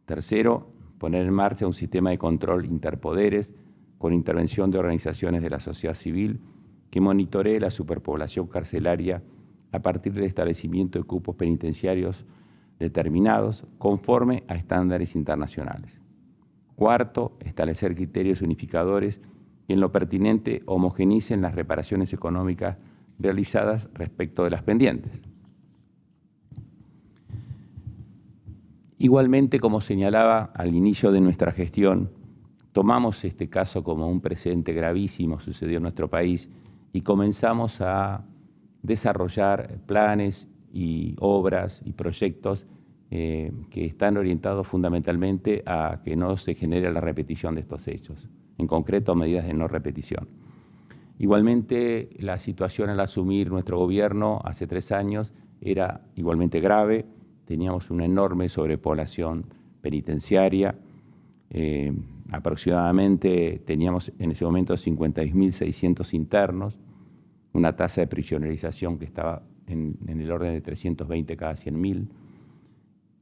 Tercero, poner en marcha un sistema de control interpoderes con intervención de organizaciones de la sociedad civil que monitoree la superpoblación carcelaria a partir del establecimiento de cupos penitenciarios determinados conforme a estándares internacionales. Cuarto, establecer criterios unificadores que en lo pertinente homogenicen las reparaciones económicas realizadas respecto de las pendientes. Igualmente, como señalaba al inicio de nuestra gestión, tomamos este caso como un precedente gravísimo, sucedió en nuestro país, y comenzamos a desarrollar planes y obras y proyectos eh, que están orientados fundamentalmente a que no se genere la repetición de estos hechos, en concreto medidas de no repetición. Igualmente, la situación al asumir nuestro gobierno hace tres años era igualmente grave, teníamos una enorme sobrepoblación penitenciaria, eh, aproximadamente teníamos en ese momento 56.600 internos, una tasa de prisionerización que estaba en, el orden de 320 cada 100.000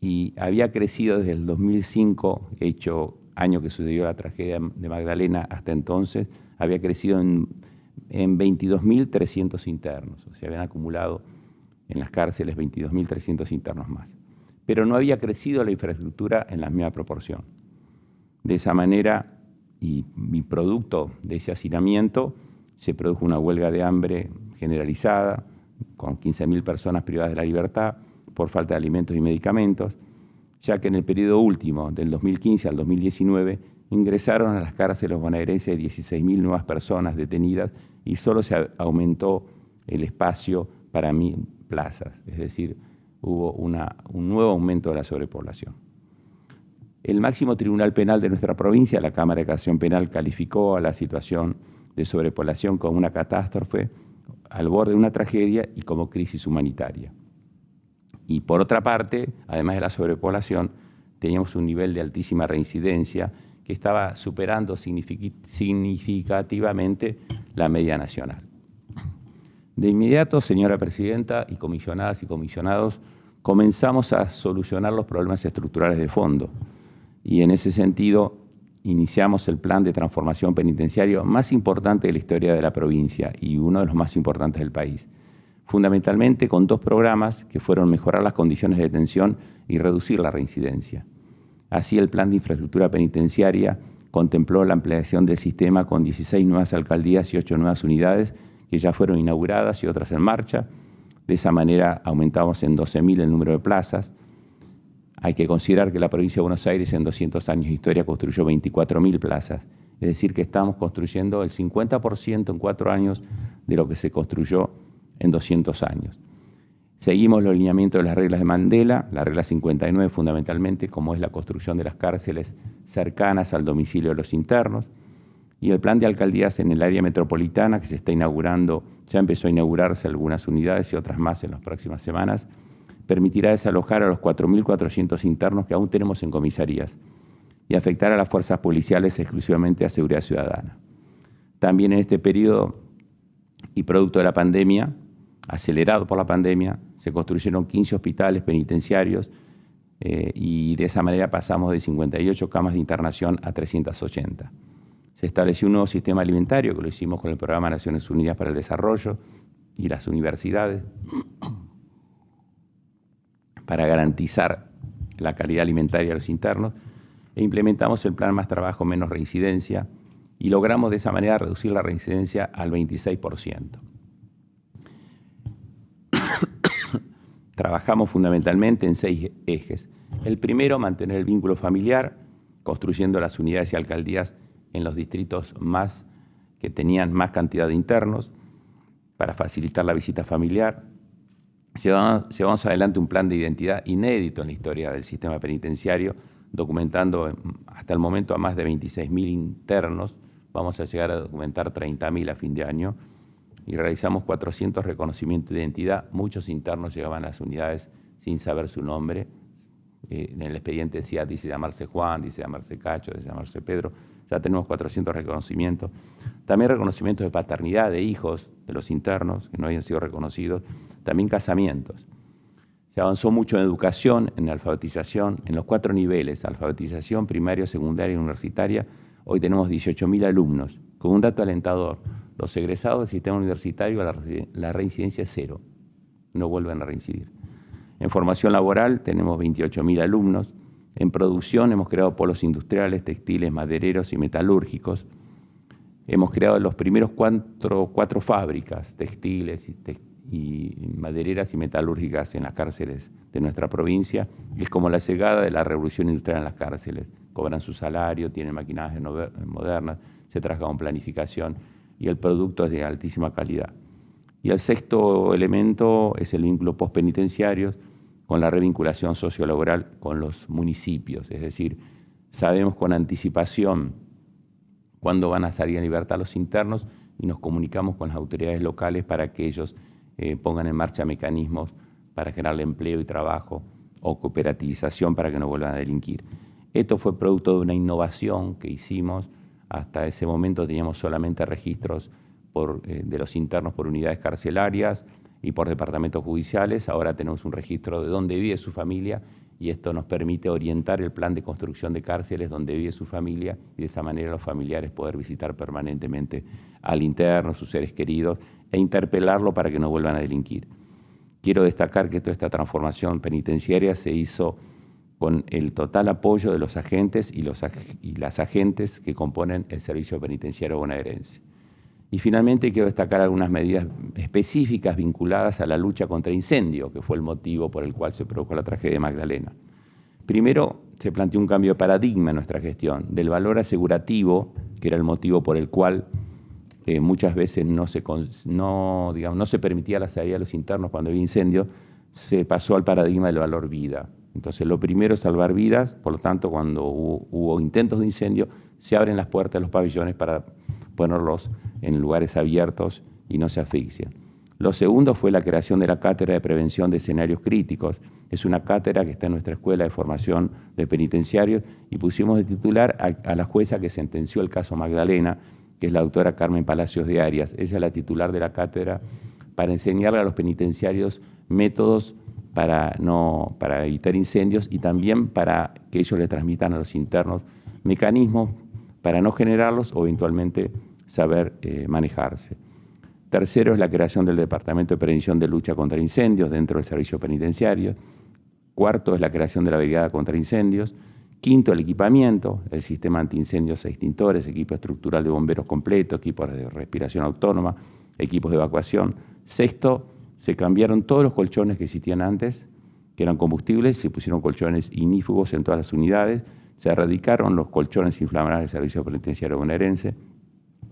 y había crecido desde el 2005, hecho año que sucedió la tragedia de Magdalena hasta entonces, había crecido en, en 22.300 internos, o sea, habían acumulado en las cárceles 22.300 internos más. Pero no había crecido la infraestructura en la misma proporción. De esa manera, y mi producto de ese hacinamiento, se produjo una huelga de hambre generalizada, con 15.000 personas privadas de la libertad por falta de alimentos y medicamentos, ya que en el periodo último, del 2015 al 2019, ingresaron a las cárceles bonaerenses 16.000 nuevas personas detenidas y solo se aumentó el espacio para mil plazas, es decir, hubo un nuevo aumento de la sobrepoblación. El máximo tribunal penal de nuestra provincia, la Cámara de Casación Penal, calificó a la situación de sobrepoblación como una catástrofe, al borde de una tragedia y como crisis humanitaria. Y por otra parte, además de la sobrepoblación, teníamos un nivel de altísima reincidencia que estaba superando significativamente la media nacional. De inmediato, señora Presidenta y comisionadas y comisionados, comenzamos a solucionar los problemas estructurales de fondo. Y en ese sentido, iniciamos el plan de transformación penitenciario más importante de la historia de la provincia y uno de los más importantes del país. Fundamentalmente con dos programas que fueron mejorar las condiciones de detención y reducir la reincidencia. Así, el plan de infraestructura penitenciaria contempló la ampliación del sistema con 16 nuevas alcaldías y 8 nuevas unidades que ya fueron inauguradas y otras en marcha. De esa manera aumentamos en 12.000 el número de plazas, hay que considerar que la provincia de Buenos Aires en 200 años de historia construyó 24.000 plazas, es decir, que estamos construyendo el 50% en cuatro años de lo que se construyó en 200 años. Seguimos los lineamientos de las reglas de Mandela, la regla 59 fundamentalmente, como es la construcción de las cárceles cercanas al domicilio de los internos, y el plan de alcaldías en el área metropolitana que se está inaugurando, ya empezó a inaugurarse algunas unidades y otras más en las próximas semanas, permitirá desalojar a los 4.400 internos que aún tenemos en comisarías y afectar a las fuerzas policiales exclusivamente a seguridad ciudadana. También en este periodo y producto de la pandemia, acelerado por la pandemia, se construyeron 15 hospitales penitenciarios eh, y de esa manera pasamos de 58 camas de internación a 380. Se estableció un nuevo sistema alimentario, que lo hicimos con el Programa Naciones Unidas para el Desarrollo y las universidades, para garantizar la calidad alimentaria de los internos, e implementamos el plan Más Trabajo, Menos Reincidencia, y logramos de esa manera reducir la reincidencia al 26%. Trabajamos fundamentalmente en seis ejes. El primero, mantener el vínculo familiar, construyendo las unidades y alcaldías en los distritos más que tenían más cantidad de internos para facilitar la visita familiar. Llevamos, adelante un plan de identidad inédito en la historia del sistema penitenciario, documentando hasta el momento a más de 26.000 internos. Vamos a llegar a documentar 30.000 a fin de año. Y realizamos 400 reconocimientos de identidad. Muchos internos llegaban a las unidades sin saber su nombre. Eh, en el expediente decía, dice llamarse Juan, dice llamarse Cacho, dice llamarse Pedro ya tenemos 400 reconocimientos. También reconocimientos de paternidad de hijos de los internos que no habían sido reconocidos. También casamientos. Se avanzó mucho en educación, en alfabetización, en los cuatro niveles, alfabetización, primaria, secundaria y universitaria. Hoy tenemos 18.000 alumnos, con un dato alentador. Los egresados del sistema universitario, la, la reincidencia es cero, no vuelven a reincidir. En formación laboral tenemos 28.000 alumnos, en producción hemos creado polos industriales, textiles, madereros y metalúrgicos. Hemos creado los primeros cuatro, cuatro fábricas textiles y, madereras y metalúrgicas en las cárceles de nuestra provincia. Es como la llegada de la revolución industrial en las cárceles. Cobran su salario, tienen maquinajes modernas, se trabaja con planificación y el producto es de altísima calidad. Y el sexto elemento es el vínculo postpenitenciario, con la revinculación sociolaboral con los municipios, es decir, sabemos con anticipación cuándo van a salir en libertad los internos y nos comunicamos con las autoridades locales para que ellos eh, pongan en marcha mecanismos para generar empleo y trabajo o cooperativización para que no vuelvan a delinquir. Esto fue producto de una innovación que hicimos. Hasta ese momento teníamos solamente registros eh, de los internos por unidades carcelarias, y por departamentos judiciales. Ahora tenemos un registro de dónde vive su familia y esto nos permite orientar el plan de construcción de cárceles donde vive su familia y de esa manera los familiares poder visitar permanentemente al interno, sus seres queridos e interpelarlo para que no vuelvan a delinquir. Quiero destacar que toda esta transformación penitenciaria se hizo con el total apoyo de los agentes y, los, las agentes que componen el servicio penitenciario bonaerense. Y finalmente quiero destacar algunas medidas específicas vinculadas a la lucha contra incendio, que fue el motivo por el cual se produjo la tragedia de Magdalena. Primero, se planteó un cambio de paradigma en nuestra gestión, del valor asegurativo, que era el motivo por el cual eh, muchas veces no se, no, digamos, no se permitía la salida de los internos cuando había incendio, se pasó al paradigma del valor vida. Entonces, lo primero es salvar vidas, por lo tanto, cuando hubo, hubo intentos de incendio, se abren las puertas de los pabellones para ponerlos en lugares abiertos y no se asfixian. Lo segundo fue la creación de la Cátedra de Prevención de Escenarios Críticos. Es una cátedra que está en nuestra Escuela de Formación de Penitenciarios y pusimos de titular a, la jueza que sentenció el caso Magdalena, que es la doctora Carmen Palacios de Arias. Ella es la titular de la cátedra para enseñarle a los penitenciarios métodos para, no, para evitar incendios y también para que ellos le transmitan a los internos mecanismos para no generarlos o eventualmente saber eh, manejarse. Tercero es la creación del Departamento de Prevención de Lucha contra Incendios dentro del servicio penitenciario. Cuarto es la creación de la Brigada contra Incendios. Quinto, el equipamiento, el sistema antiincendios e extintores, equipo estructural de bomberos completo, equipos de respiración autónoma, equipos de evacuación. Sexto, se cambiaron todos los colchones que existían antes, que eran combustibles, se pusieron colchones inífugos en todas las unidades, se erradicaron los colchones inflamables del servicio penitenciario bonaerense,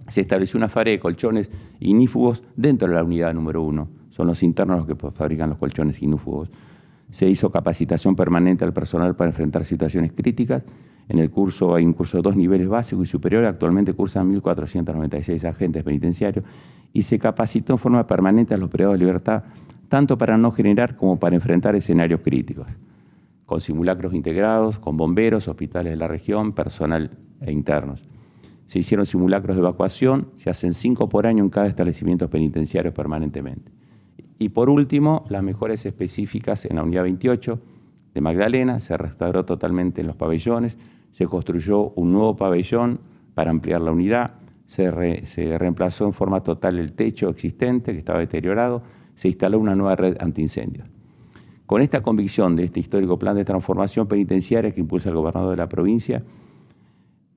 se estableció una farea de colchones inífugos dentro de la unidad número uno. Son los internos los que fabrican los colchones inífugos. Se hizo capacitación permanente al personal para enfrentar situaciones críticas. En el curso hay un curso de dos niveles básico y superior. Actualmente cursan 1.496 agentes penitenciarios y se capacitó en forma permanente a los privados de libertad, tanto para no generar como para enfrentar escenarios críticos, con simulacros integrados, con bomberos, hospitales de la región, personal e internos. Se hicieron simulacros de evacuación, se hacen cinco por año en cada establecimiento penitenciario permanentemente. Y por último, las mejoras específicas en la unidad 28 de Magdalena, se restauró totalmente en los pabellones, se construyó un nuevo pabellón para ampliar la unidad, se, reemplazó en forma total el techo existente que estaba deteriorado, se instaló una nueva red antiincendios. Con esta convicción de este histórico plan de transformación penitenciaria que impulsa el gobernador de la provincia,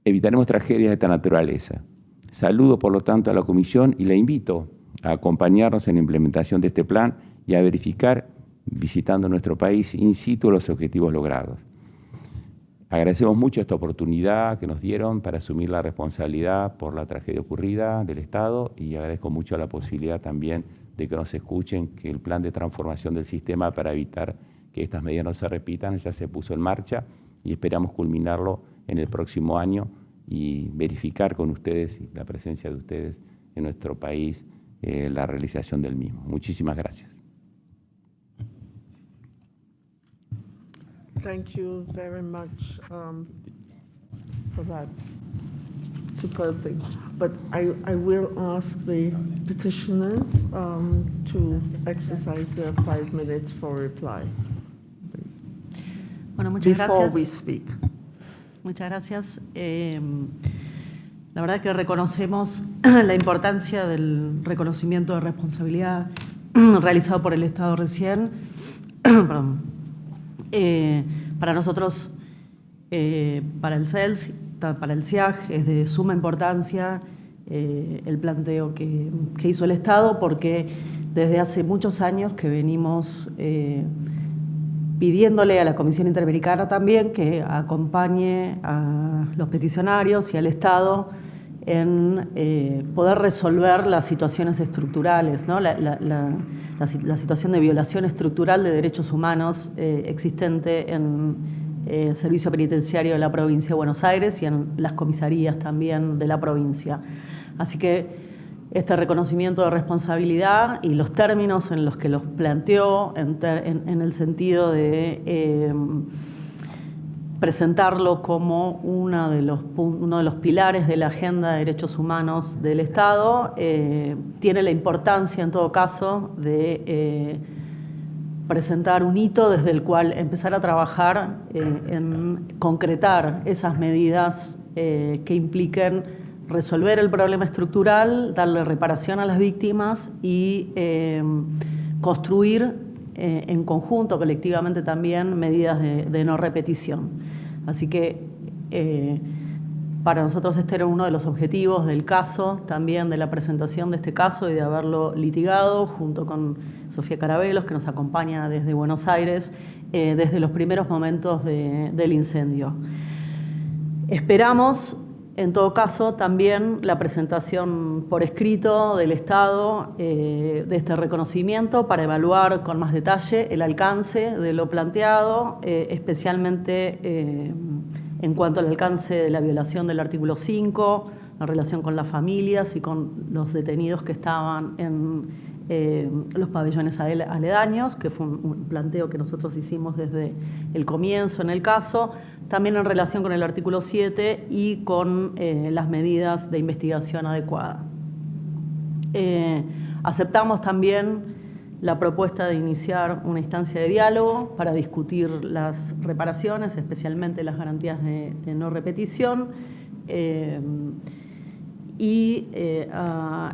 evitaremos tragedias de esta naturaleza. Saludo, por lo tanto, a la Comisión y la invito a acompañarnos en la implementación de este plan y a verificar, visitando nuestro país, in situ los objetivos logrados. Agradecemos mucho esta oportunidad que nos dieron para asumir la responsabilidad por la tragedia ocurrida del Estado y agradezco mucho la posibilidad también de que nos escuchen que el plan de transformación del sistema para evitar que estas medidas no se repitan ya se puso en marcha y esperamos culminarlo en el próximo año y verificar con ustedes la presencia de ustedes en nuestro país eh, la realización del mismo. Muchísimas gracias. Thank you very much um, for that superb thing. But I, I will ask the petitioners um, to exercise their five minutes for reply. Bueno, muchas Before gracias. we speak. Muchas gracias. Eh, la verdad que reconocemos la importancia del reconocimiento de responsabilidad realizado por el Estado recién. Eh, para nosotros, eh, para el CELS, para el CIAG, es de suma importancia eh, el planteo que, que hizo el Estado porque desde hace muchos años que venimos eh, pidiéndole a la Comisión Interamericana también que acompañe a los peticionarios y al Estado en eh, poder resolver las situaciones estructurales, ¿no? la, la- la- la si- la situación de violación estructural de derechos humanos eh, existente en eh, el Servicio Penitenciario de la Provincia de Buenos Aires y en las comisarías también de la provincia. Así que este reconocimiento de responsabilidad y los términos en los que los planteó en, en- en el sentido de eh, presentarlo como una de los, uno de los pilares de la agenda de derechos humanos del Estado, eh, tiene la importancia en todo caso de eh, presentar un hito desde el cual empezar a trabajar eh, en concretar esas medidas que impliquen resolver el problema estructural, darle reparación a las víctimas y construir eh, en conjunto, colectivamente también, medidas de, no repetición. Así que eh, para nosotros este era uno de los objetivos del caso, también de la presentación de este caso y de haberlo litigado junto con Sofía Carabelos, que nos acompaña desde Buenos Aires, eh, desde los primeros momentos de- del incendio. Esperamos, en todo caso, también la presentación por escrito del Estado eh, de este reconocimiento para evaluar con más detalle el alcance de lo planteado, eh, especialmente eh, en cuanto al alcance de la violación del artículo 5, en relación con las familias y con los detenidos que estaban en eh, los pabellones ale- aledaños, que fue un, planteo que nosotros hicimos desde el comienzo en el caso, también en relación con el artículo 7 y con eh, las medidas de investigación adecuada. Eh, aceptamos también la propuesta de iniciar una instancia de diálogo para discutir las reparaciones, especialmente las garantías de, de no repetición. Y eh,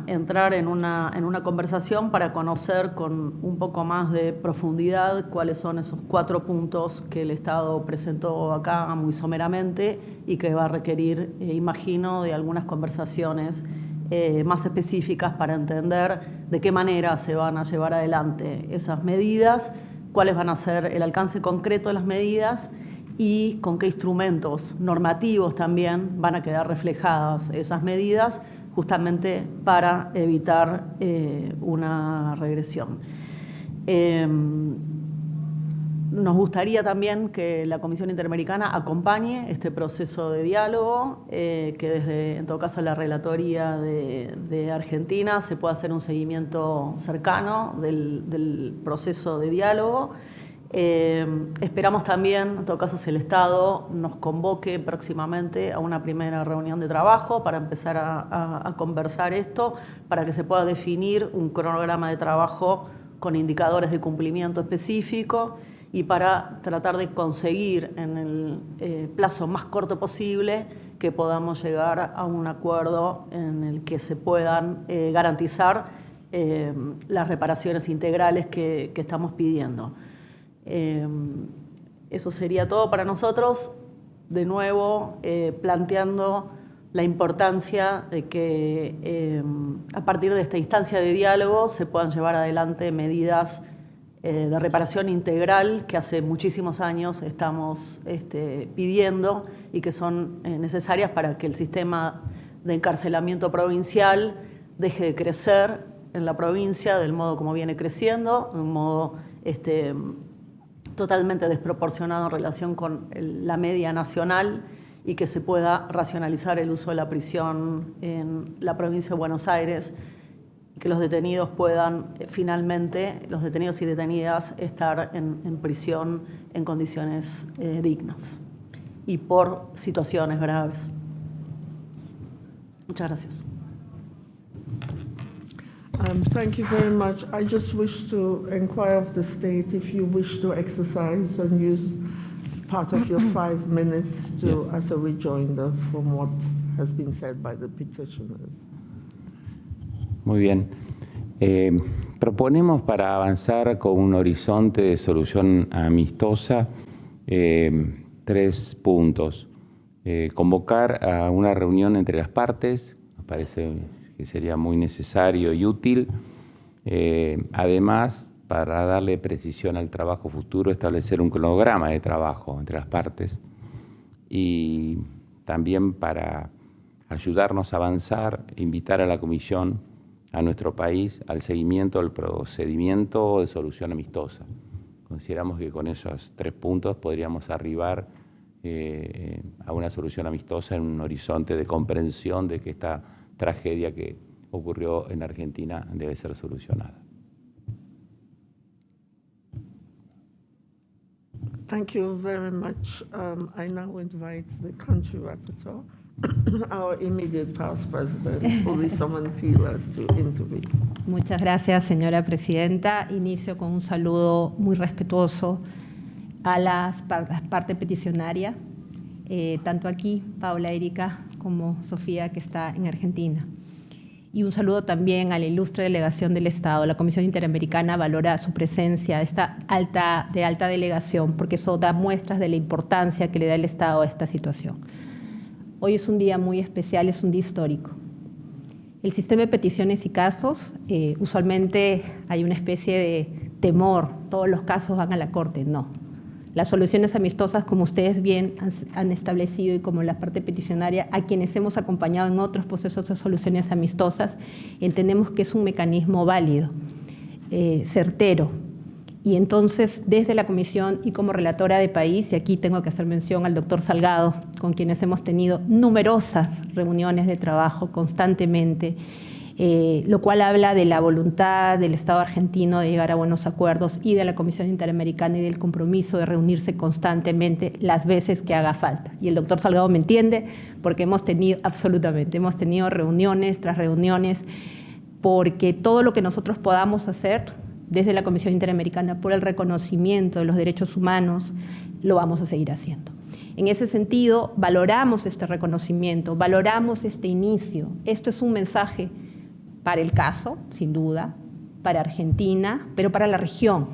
entrar en una, en una conversación para conocer con un poco más de profundidad cuáles son esos cuatro puntos que el Estado presentó acá muy someramente y que va a requerir, eh, imagino, de algunas conversaciones eh, más específicas para entender de qué manera se van a llevar adelante esas medidas, cuáles van a ser el alcance concreto de las medidas y con qué instrumentos normativos también van a quedar reflejadas esas medidas justamente para evitar eh, una regresión. Eh, nos gustaría también que la Comisión Interamericana acompañe este proceso de diálogo, eh, que desde, en todo caso, la relatoría de, Argentina se pueda hacer un seguimiento cercano del, proceso de diálogo. Eh, esperamos también, en todo caso, si el Estado nos convoque próximamente a una primera reunión de trabajo para empezar a, a conversar esto, para que se pueda definir un cronograma de trabajo con indicadores de cumplimiento específico y para tratar de conseguir en el eh, plazo más corto posible que podamos llegar a un acuerdo en el que se puedan eh, garantizar eh, las reparaciones integrales que, que estamos pidiendo. Eso sería todo para nosotros. De nuevo, planteando la importancia de que a partir de esta instancia de diálogo se puedan llevar adelante medidas eh, de reparación integral que hace muchísimos años estamos este, pidiendo y que son eh, necesarias para que el sistema de encarcelamiento provincial deje de crecer en la provincia del modo como viene creciendo, de un modo este, totalmente desproporcionado en relación con la media nacional y que se pueda racionalizar el uso de la prisión en la provincia de Buenos Aires que los detenidos puedan eh, finalmente, los detenidos y detenidas, estar en, prisión en condiciones eh, dignas y por situaciones graves. Muchas gracias. Um, thank you very much. I just wish to inquire of the state if you wish to exercise and use part of your five minutes to, yes. as a rejoinder from what has been said by the petitioners. Muy bien. Eh, proponemos para avanzar con un horizonte de solución amistosa eh, tres puntos. Eh, convocar a una reunión entre las partes, parece sería muy necesario y útil. además, para darle precisión al trabajo futuro, establecer un cronograma de trabajo entre las partes y también para ayudarnos a avanzar, invitar a la Comisión a nuestro país al seguimiento del procedimiento de solución amistosa. Consideramos que con esos tres puntos podríamos arribar eh, a una solución amistosa en un horizonte de comprensión de que esta tragedia que ocurrió en Argentina debe ser solucionada. Thank you very much. Um, I now invite the country rapporteur. our immediate past president, to intervene. Muchas gracias, señora presidenta. Inicio con un saludo muy respetuoso a las, partes peticionarias, eh, tanto aquí, Paula Erika, como Sofía, que está en Argentina. Y un saludo también a la ilustre delegación del Estado. La Comisión Interamericana valora su presencia, esta alta, de alta delegación, porque eso da muestras de la importancia que le da el Estado a esta situación. Hoy es un día muy especial, es un día histórico. El sistema de peticiones y casos, eh, usualmente hay una especie de temor, todos los casos van a la Corte, no. Las soluciones amistosas, como ustedes bien han, establecido y como la parte peticionaria, a quienes hemos acompañado en otros procesos de soluciones amistosas, entendemos que es un mecanismo válido, eh, certero, y entonces, desde la comisión y como relatora de país, y aquí tengo que hacer mención al doctor Salgado, con quienes hemos tenido numerosas reuniones de trabajo constantemente, eh, lo cual habla de la voluntad del Estado argentino de llegar a buenos acuerdos y de la Comisión Interamericana y del compromiso de reunirse constantemente las veces que haga falta. Y el doctor Salgado me entiende porque hemos tenido, absolutamente, hemos tenido reuniones tras reuniones, porque todo lo que nosotros podamos hacer desde la Comisión Interamericana por el reconocimiento de los derechos humanos, lo vamos a seguir haciendo. En ese sentido, valoramos este reconocimiento, valoramos este inicio. Esto es un mensaje para el caso, sin duda, para Argentina, pero para la región,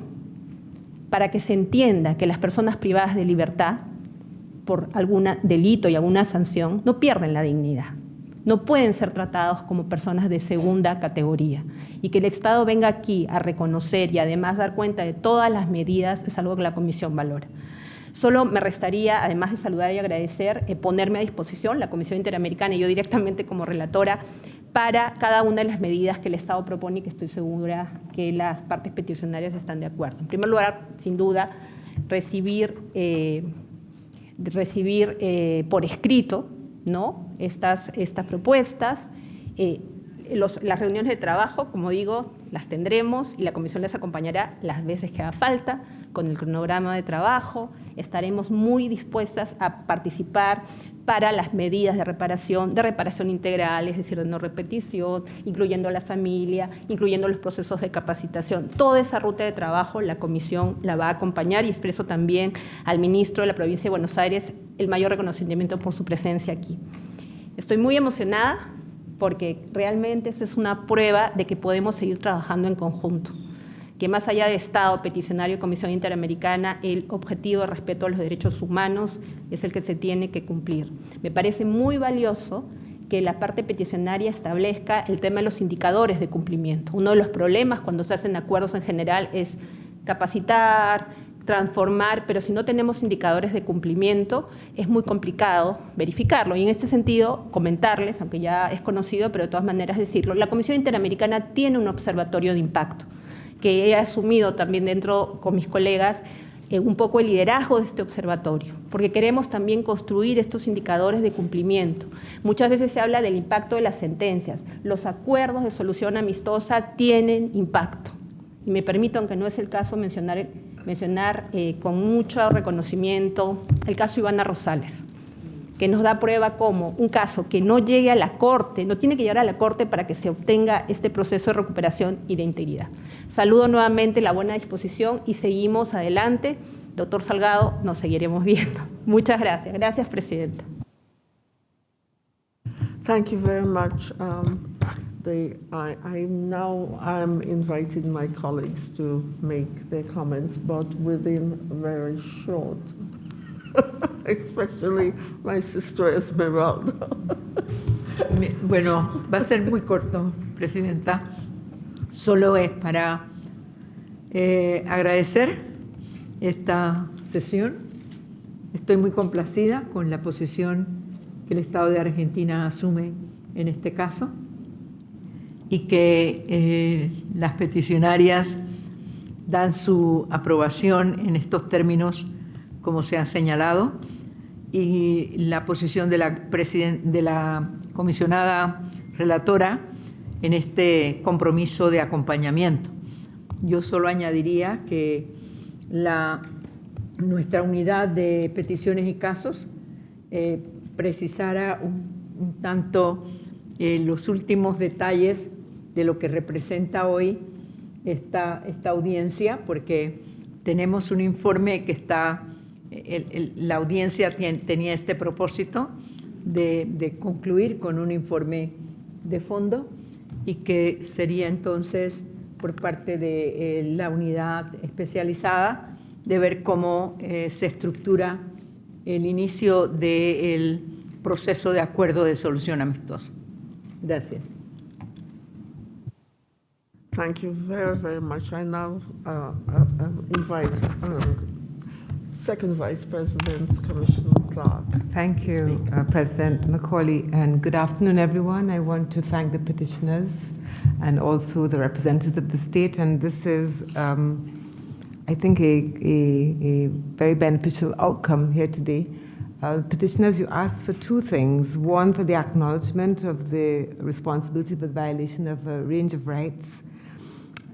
para que se entienda que las personas privadas de libertad por algún delito y alguna sanción no pierden la dignidad, no pueden ser tratados como personas de segunda categoría y que el Estado venga aquí a reconocer y además dar cuenta de todas las medidas es algo que la Comisión valora. Solo me restaría, además de saludar y agradecer, eh, ponerme a disposición la Comisión Interamericana y yo directamente como relatora para cada una de las medidas que el Estado propone y que estoy segura que las partes peticionarias están de acuerdo. En primer lugar, sin duda, recibir, eh, recibir eh, por escrito ¿no? estas, estas propuestas. Eh, las reuniones de trabajo, como digo, las tendremos y la comisión les acompañará las veces que haga falta con el cronograma de trabajo. Estaremos muy dispuestas a participar para las medidas de reparación, de reparación integral, es decir, de no repetición, incluyendo la familia, incluyendo los procesos de capacitación. Toda esa ruta de trabajo la comisión la va a acompañar y expreso también al ministro de la provincia de Buenos Aires el mayor reconocimiento por su presencia aquí. Estoy muy emocionada porque realmente esa es una prueba de que podemos seguir trabajando en conjunto que más allá de Estado, peticionario y Comisión Interamericana, el objetivo de respeto a los derechos humanos es el que se tiene que cumplir. Me parece muy valioso que la parte peticionaria establezca el tema de los indicadores de cumplimiento. Uno de los problemas cuando se hacen acuerdos en general es capacitar, transformar, pero si no tenemos indicadores de cumplimiento es muy complicado verificarlo. Y en este sentido, comentarles, aunque ya es conocido, pero de todas maneras decirlo, la Comisión Interamericana tiene un observatorio de impacto que he asumido también dentro con mis colegas eh, un poco el liderazgo de este observatorio, porque queremos también construir estos indicadores de cumplimiento. Muchas veces se habla del impacto de las sentencias. Los acuerdos de solución amistosa tienen impacto. Y me permito, aunque no es el caso, mencionar, mencionar eh, con mucho reconocimiento el caso Ivana Rosales que nos da prueba como un caso que no llegue a la Corte, no tiene que llegar a la Corte para que se obtenga este proceso de recuperación y de integridad. Saludo nuevamente la buena disposición y seguimos adelante. Doctor Salgado, nos seguiremos viendo. Muchas gracias. Gracias, Presidenta. Thank you very much. Um, the, I, I now I'm inviting my colleagues to make their comments, but within very short especially my sister Esmeralda. Bueno, va a ser muy corto, Presidenta. Solo es para eh, agradecer esta sesión. Estoy muy complacida con la posición que el Estado de Argentina asume en este caso y que eh, las peticionarias dan su aprobación en estos términos como se ha señalado, y la posición de la, de la comisionada relatora en este compromiso de acompañamiento. Yo solo añadiría que nuestra unidad de peticiones y casos eh, precisara un, tanto eh, los últimos detalles de lo que representa hoy esta, esta audiencia, porque tenemos un informe que está la audiencia tenía este propósito de, concluir con un informe de fondo y que sería entonces por parte de eh, la unidad especializada de ver cómo eh, se estructura el inicio del proceso de acuerdo de solución amistosa. Gracias. Thank you very, much. Uh, uh, uh Second Vice President, Commissioner Clark. Thank you, uh, President Macaulay, and good afternoon, everyone. I want to thank the petitioners and also the representatives of the state, and this is, um, I think, a, a, a, very beneficial outcome here today. Uh, petitioners, you asked for two things. One, for the acknowledgement of the responsibility for the violation of a range of rights,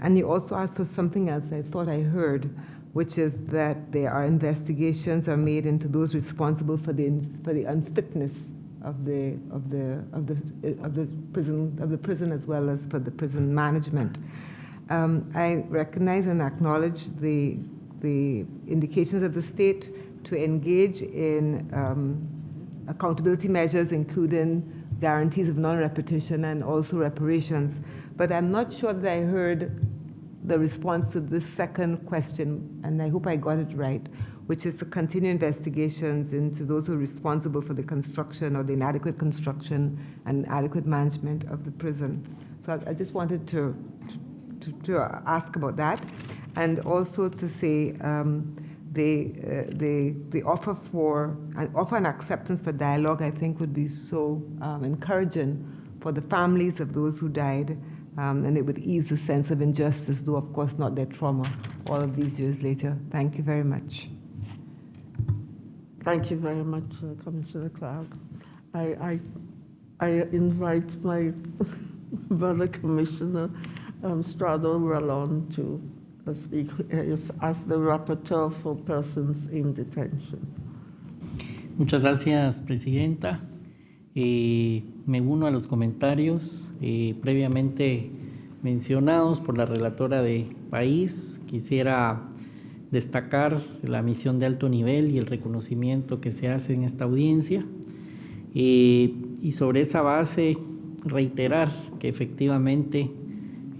and you also asked for something else I thought I heard, which is that there are investigations are made into those responsible for the for the unfitness of the of the of the of the prison of the prison as well as for the prison management. Um, I recognize and acknowledge the the indications of the state to engage in um, accountability measures, including guarantees of non-repetition and also reparations. But I'm not sure that I heard the response to the second question, and I hope I got it right, which is to continue investigations into those who are responsible for the construction or the inadequate construction and adequate management of the prison. So I, I just wanted to, to, to, ask about that, and also to say um, the, uh, the, the offer for an offer and acceptance for dialogue, I think, would be so um, encouraging for the families of those who died um, and it would ease the sense of injustice, though of course not their trauma all of these years later. Thank you very much. Thank you very much, uh, Commissioner Clark. I, I, I invite my brother Commissioner um, Strado Rallon to uh, speak as, as the rapporteur for persons in detention. Muchas gracias, Presidenta. Eh, me uno a los comentarios eh, previamente mencionados por la relatora de país. Quisiera destacar la misión de alto nivel y el reconocimiento que se hace en esta audiencia. Eh, y sobre esa base, reiterar que efectivamente,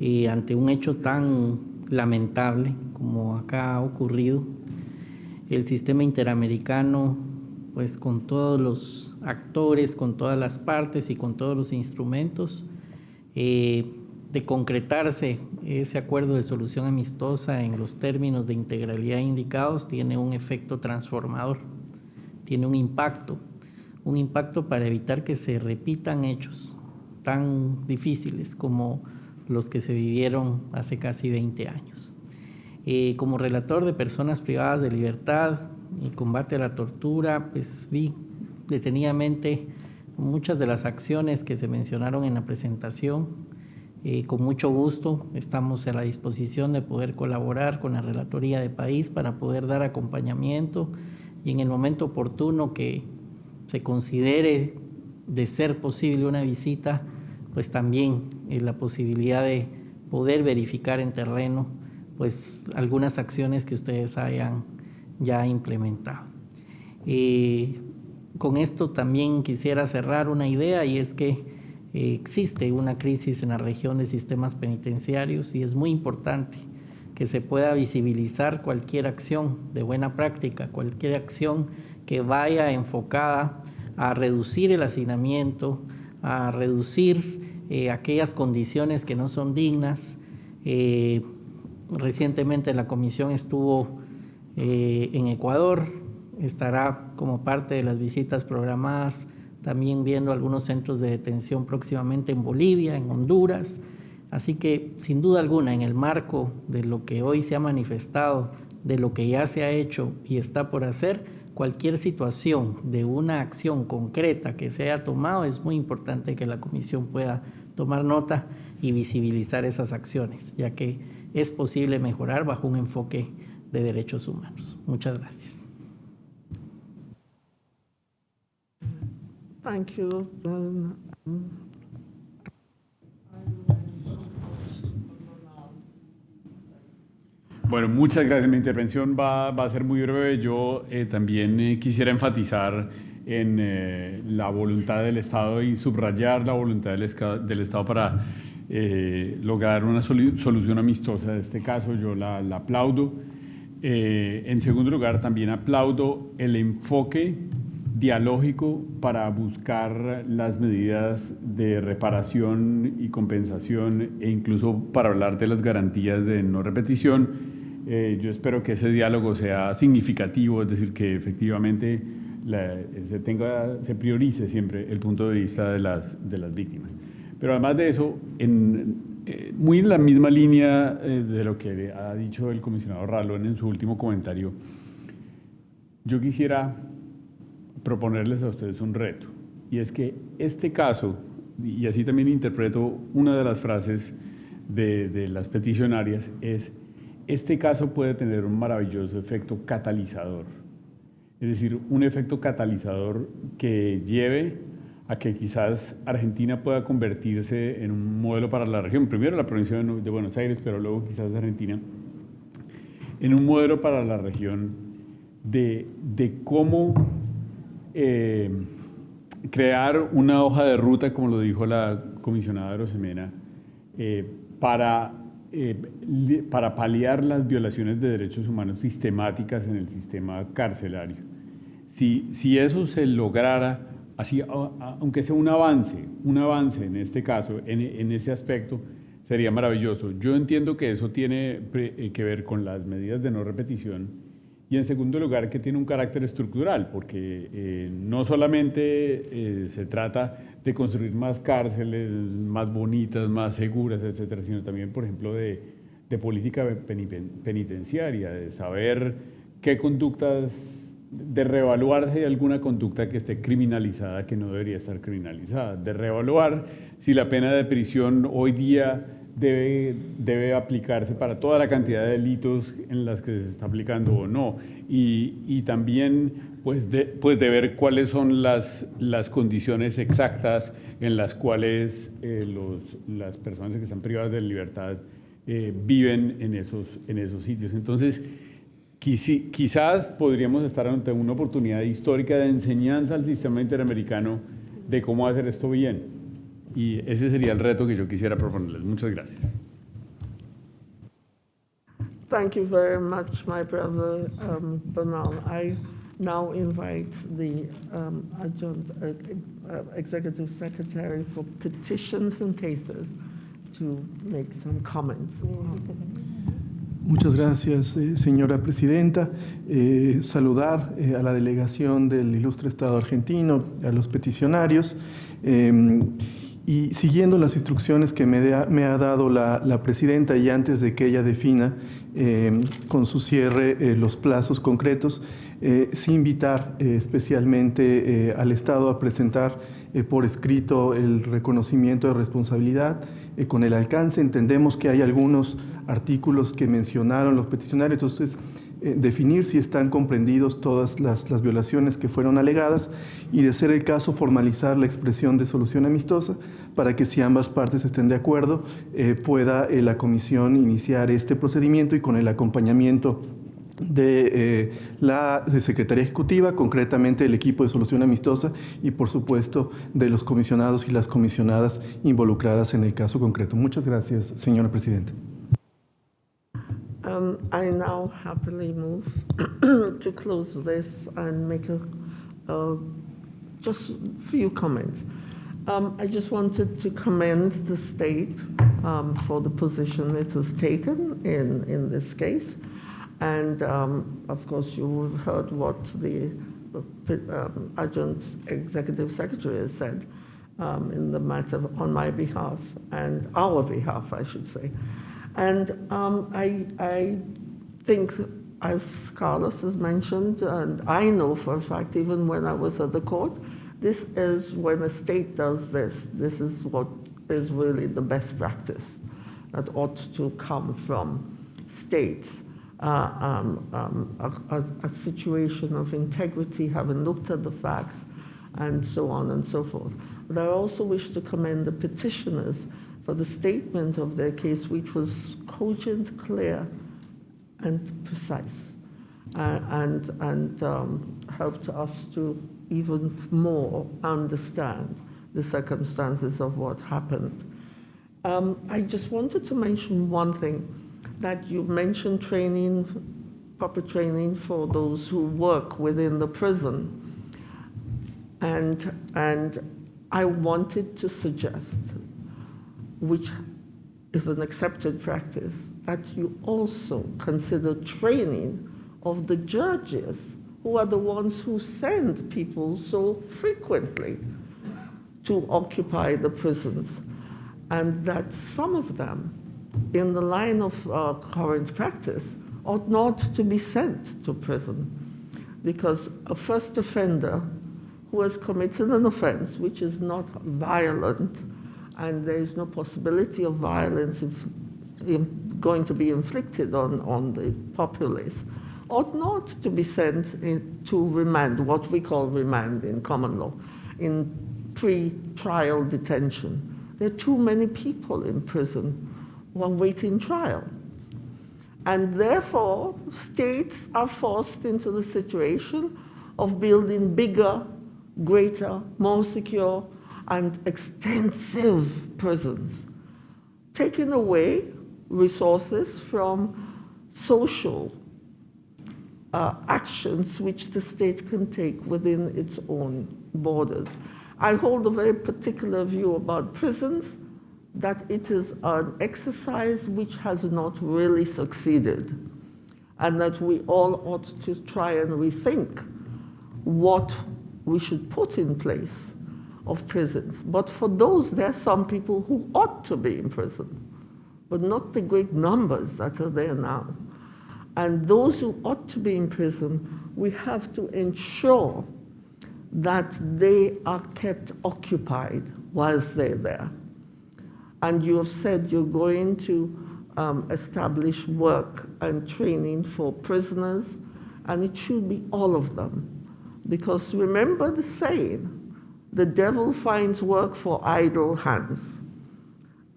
eh, ante un hecho tan lamentable como acá ha ocurrido, el sistema interamericano, pues con todos los actores, con todas las partes y con todos los instrumentos, eh, de concretarse ese acuerdo de solución amistosa en los términos de integralidad indicados, tiene un efecto transformador, tiene un impacto, un impacto para evitar que se repitan hechos tan difíciles como los que se vivieron hace casi 20 años. Eh, como relator de personas privadas de libertad y combate a la tortura, pues vi detenidamente muchas de las acciones que se mencionaron en la presentación, eh, con mucho gusto estamos a la disposición de poder colaborar con la Relatoría de País para poder dar acompañamiento y en el momento oportuno que se considere de ser posible una visita, pues también eh, la posibilidad de poder verificar en terreno pues algunas acciones que ustedes hayan ya implementado. Eh, con esto también quisiera cerrar una idea y es que existe una crisis en la región de sistemas penitenciarios y es muy importante que se pueda visibilizar cualquier acción de buena práctica, cualquier acción que vaya enfocada a reducir el hacinamiento, a reducir eh, aquellas condiciones que no son dignas. Eh, recientemente la comisión estuvo eh, en Ecuador, estará como parte de las visitas programadas también viendo algunos centros de detención próximamente en Bolivia, en Honduras. Así que, sin duda alguna, en el marco de lo que hoy se ha manifestado, de lo que ya se ha hecho y está por hacer, cualquier situación de una acción concreta que se haya tomado, es muy importante que la Comisión pueda tomar nota y visibilizar esas acciones, ya que es posible mejorar bajo un enfoque de derechos humanos. Muchas gracias. Thank you. Um, Bueno, muchas gracias. Mi intervención va, va a ser muy breve. Yo eh, también eh, quisiera enfatizar en eh, la voluntad del Estado y subrayar la voluntad del, del Estado para lograr una solución amistosa de este caso. Yo la, la aplaudo. en segundo lugar, también aplaudo el enfoque dialógico para buscar las medidas de reparación y compensación e incluso para hablar de las garantías de no repetición. Eh, yo espero que ese diálogo sea significativo, es decir, que efectivamente se, tenga, se priorice siempre el punto de vista de las, de las víctimas. Pero además de eso, en, eh, muy en la misma línea eh, de lo que ha dicho el comisionado Ralón en su último comentario, yo quisiera proponerles a ustedes un reto. Y es que este caso, y así también interpreto una de las frases de, de las peticionarias, es, este caso puede tener un maravilloso efecto catalizador. Es decir, un efecto catalizador que lleve a que quizás Argentina pueda convertirse en un modelo para la región, primero la provincia de Buenos Aires, pero luego quizás Argentina, en un modelo para la región de, de cómo eh, crear una hoja de ruta, como lo dijo la comisionada Rosemena, eh, para, eh, para paliar las violaciones de derechos humanos sistemáticas en el sistema carcelario. Si, si eso se lograra, así, aunque sea un avance, un avance en este caso, en, en ese aspecto, sería maravilloso. Yo entiendo que eso tiene que ver con las medidas de no repetición, y en segundo lugar, que tiene un carácter estructural, porque eh, no solamente eh, se trata de construir más cárceles, más bonitas, más seguras, etcétera, sino también, por ejemplo, de, de política penitenciaria, de saber qué conductas, de reevaluar si hay alguna conducta que esté criminalizada que no debería estar criminalizada, de reevaluar si la pena de prisión hoy día debe, aplicarse para toda la cantidad de delitos en las que se está aplicando o no, y, también pues de, pues de ver cuáles son las, condiciones exactas en las cuales eh, las personas que están privadas de libertad eh, viven en esos, en esos sitios. Entonces, quizás podríamos estar ante una oportunidad histórica de enseñanza al sistema interamericano de cómo hacer esto bien. Y ese sería el reto que yo quisiera proponerles. Muchas gracias. Thank you very much, my brother um, Bernal. I now invite the um, adjunct uh, uh, executive secretary for petitions and cases to make some comments. Muchas gracias, eh, señora presidenta. Eh, saludar eh, a la delegación del ilustre Estado argentino, a los peticionarios. Y siguiendo las instrucciones que me, ha dado la, presidenta y antes de que ella defina em, con su cierre los plazos concretos, sí invitar especialmente al Estado a presentar por escrito el reconocimiento de responsabilidad con el alcance. Entendemos que hay algunos artículos que mencionaron los peticionarios, entonces eh, definir si están comprendidos todas las, las, violaciones que fueron alegadas y de ser el caso formalizar la expresión de solución amistosa para que si ambas partes estén de acuerdo eh, pueda eh, la comisión iniciar este procedimiento y con el acompañamiento de la Secretaría Ejecutiva, concretamente el equipo de solución amistosa y por supuesto de los comisionados y las comisionadas involucradas en el caso concreto. Muchas gracias, señora Presidenta. Um, I now happily move to close this and make a, just few comments. Um, I just wanted to commend the state um, for the position it has taken in, in this case. And um, of course, you heard what the, um, adjunct executive secretary has said um, in the matter on my behalf and our behalf, I should say. And um, I, I think, as Carlos has mentioned, and I know for a fact, even when I was at the court, this is when a state does this, this is what is really the best practice that ought to come from states. Uh, um, um, a, a, a, situation of integrity, having looked at the facts, and so on and so forth. But I also wish to commend the petitioners for the statement of their case, which was cogent, clear, and precise, uh, and, and um, helped us to even more understand the circumstances of what happened. Um, I just wanted to mention one thing, that you mentioned training, proper training for those who work within the prison. And, and I wanted to suggest which is an accepted practice, that you also consider training of the judges who are the ones who send people so frequently to occupy the prisons, and that some of them, in the line of uh, current practice, ought not to be sent to prison. Because a first offender who has committed an offense which is not violent and there is no possibility of violence going to be inflicted on, on the populace, ought not to be sent in, to remand, what we call remand in common law, in pre-trial detention. There are too many people in prison who are waiting trial. And therefore, states are forced into the situation of building bigger, greater, more secure, and extensive prisons, taking away resources from social uh, actions which the state can take within its own borders. I hold a very particular view about prisons, that it is an exercise which has not really succeeded, and that we all ought to try and rethink what we should put in place of prisons. But for those, there are some people who ought to be in prison, but not the great numbers that are there now. And those who ought to be in prison, we have to ensure that they are kept occupied whilst they're there. And you have said you're going to um, establish work and training for prisoners, and it should be all of them. Because remember the saying, the devil finds work for idle hands.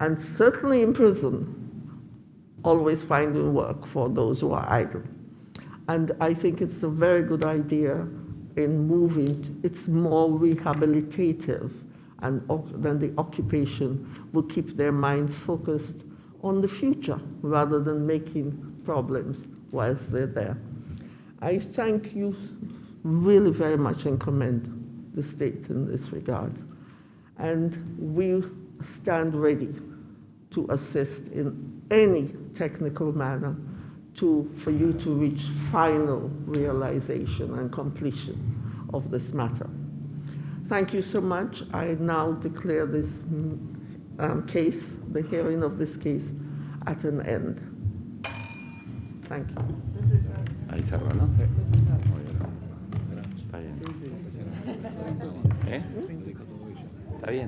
And certainly in prison, always finding work for those who are idle. And I think it's a very good idea in moving, it's more rehabilitative and then the occupation will keep their minds focused on the future rather than making problems whilst they're there. I thank you really very much and commend the state in this regard. And we stand ready to assist in any technical manner to, for you to reach final realization and completion of this matter. Thank you so much. I now declare this um, case, the hearing of this case, at an end. Thank you. 네?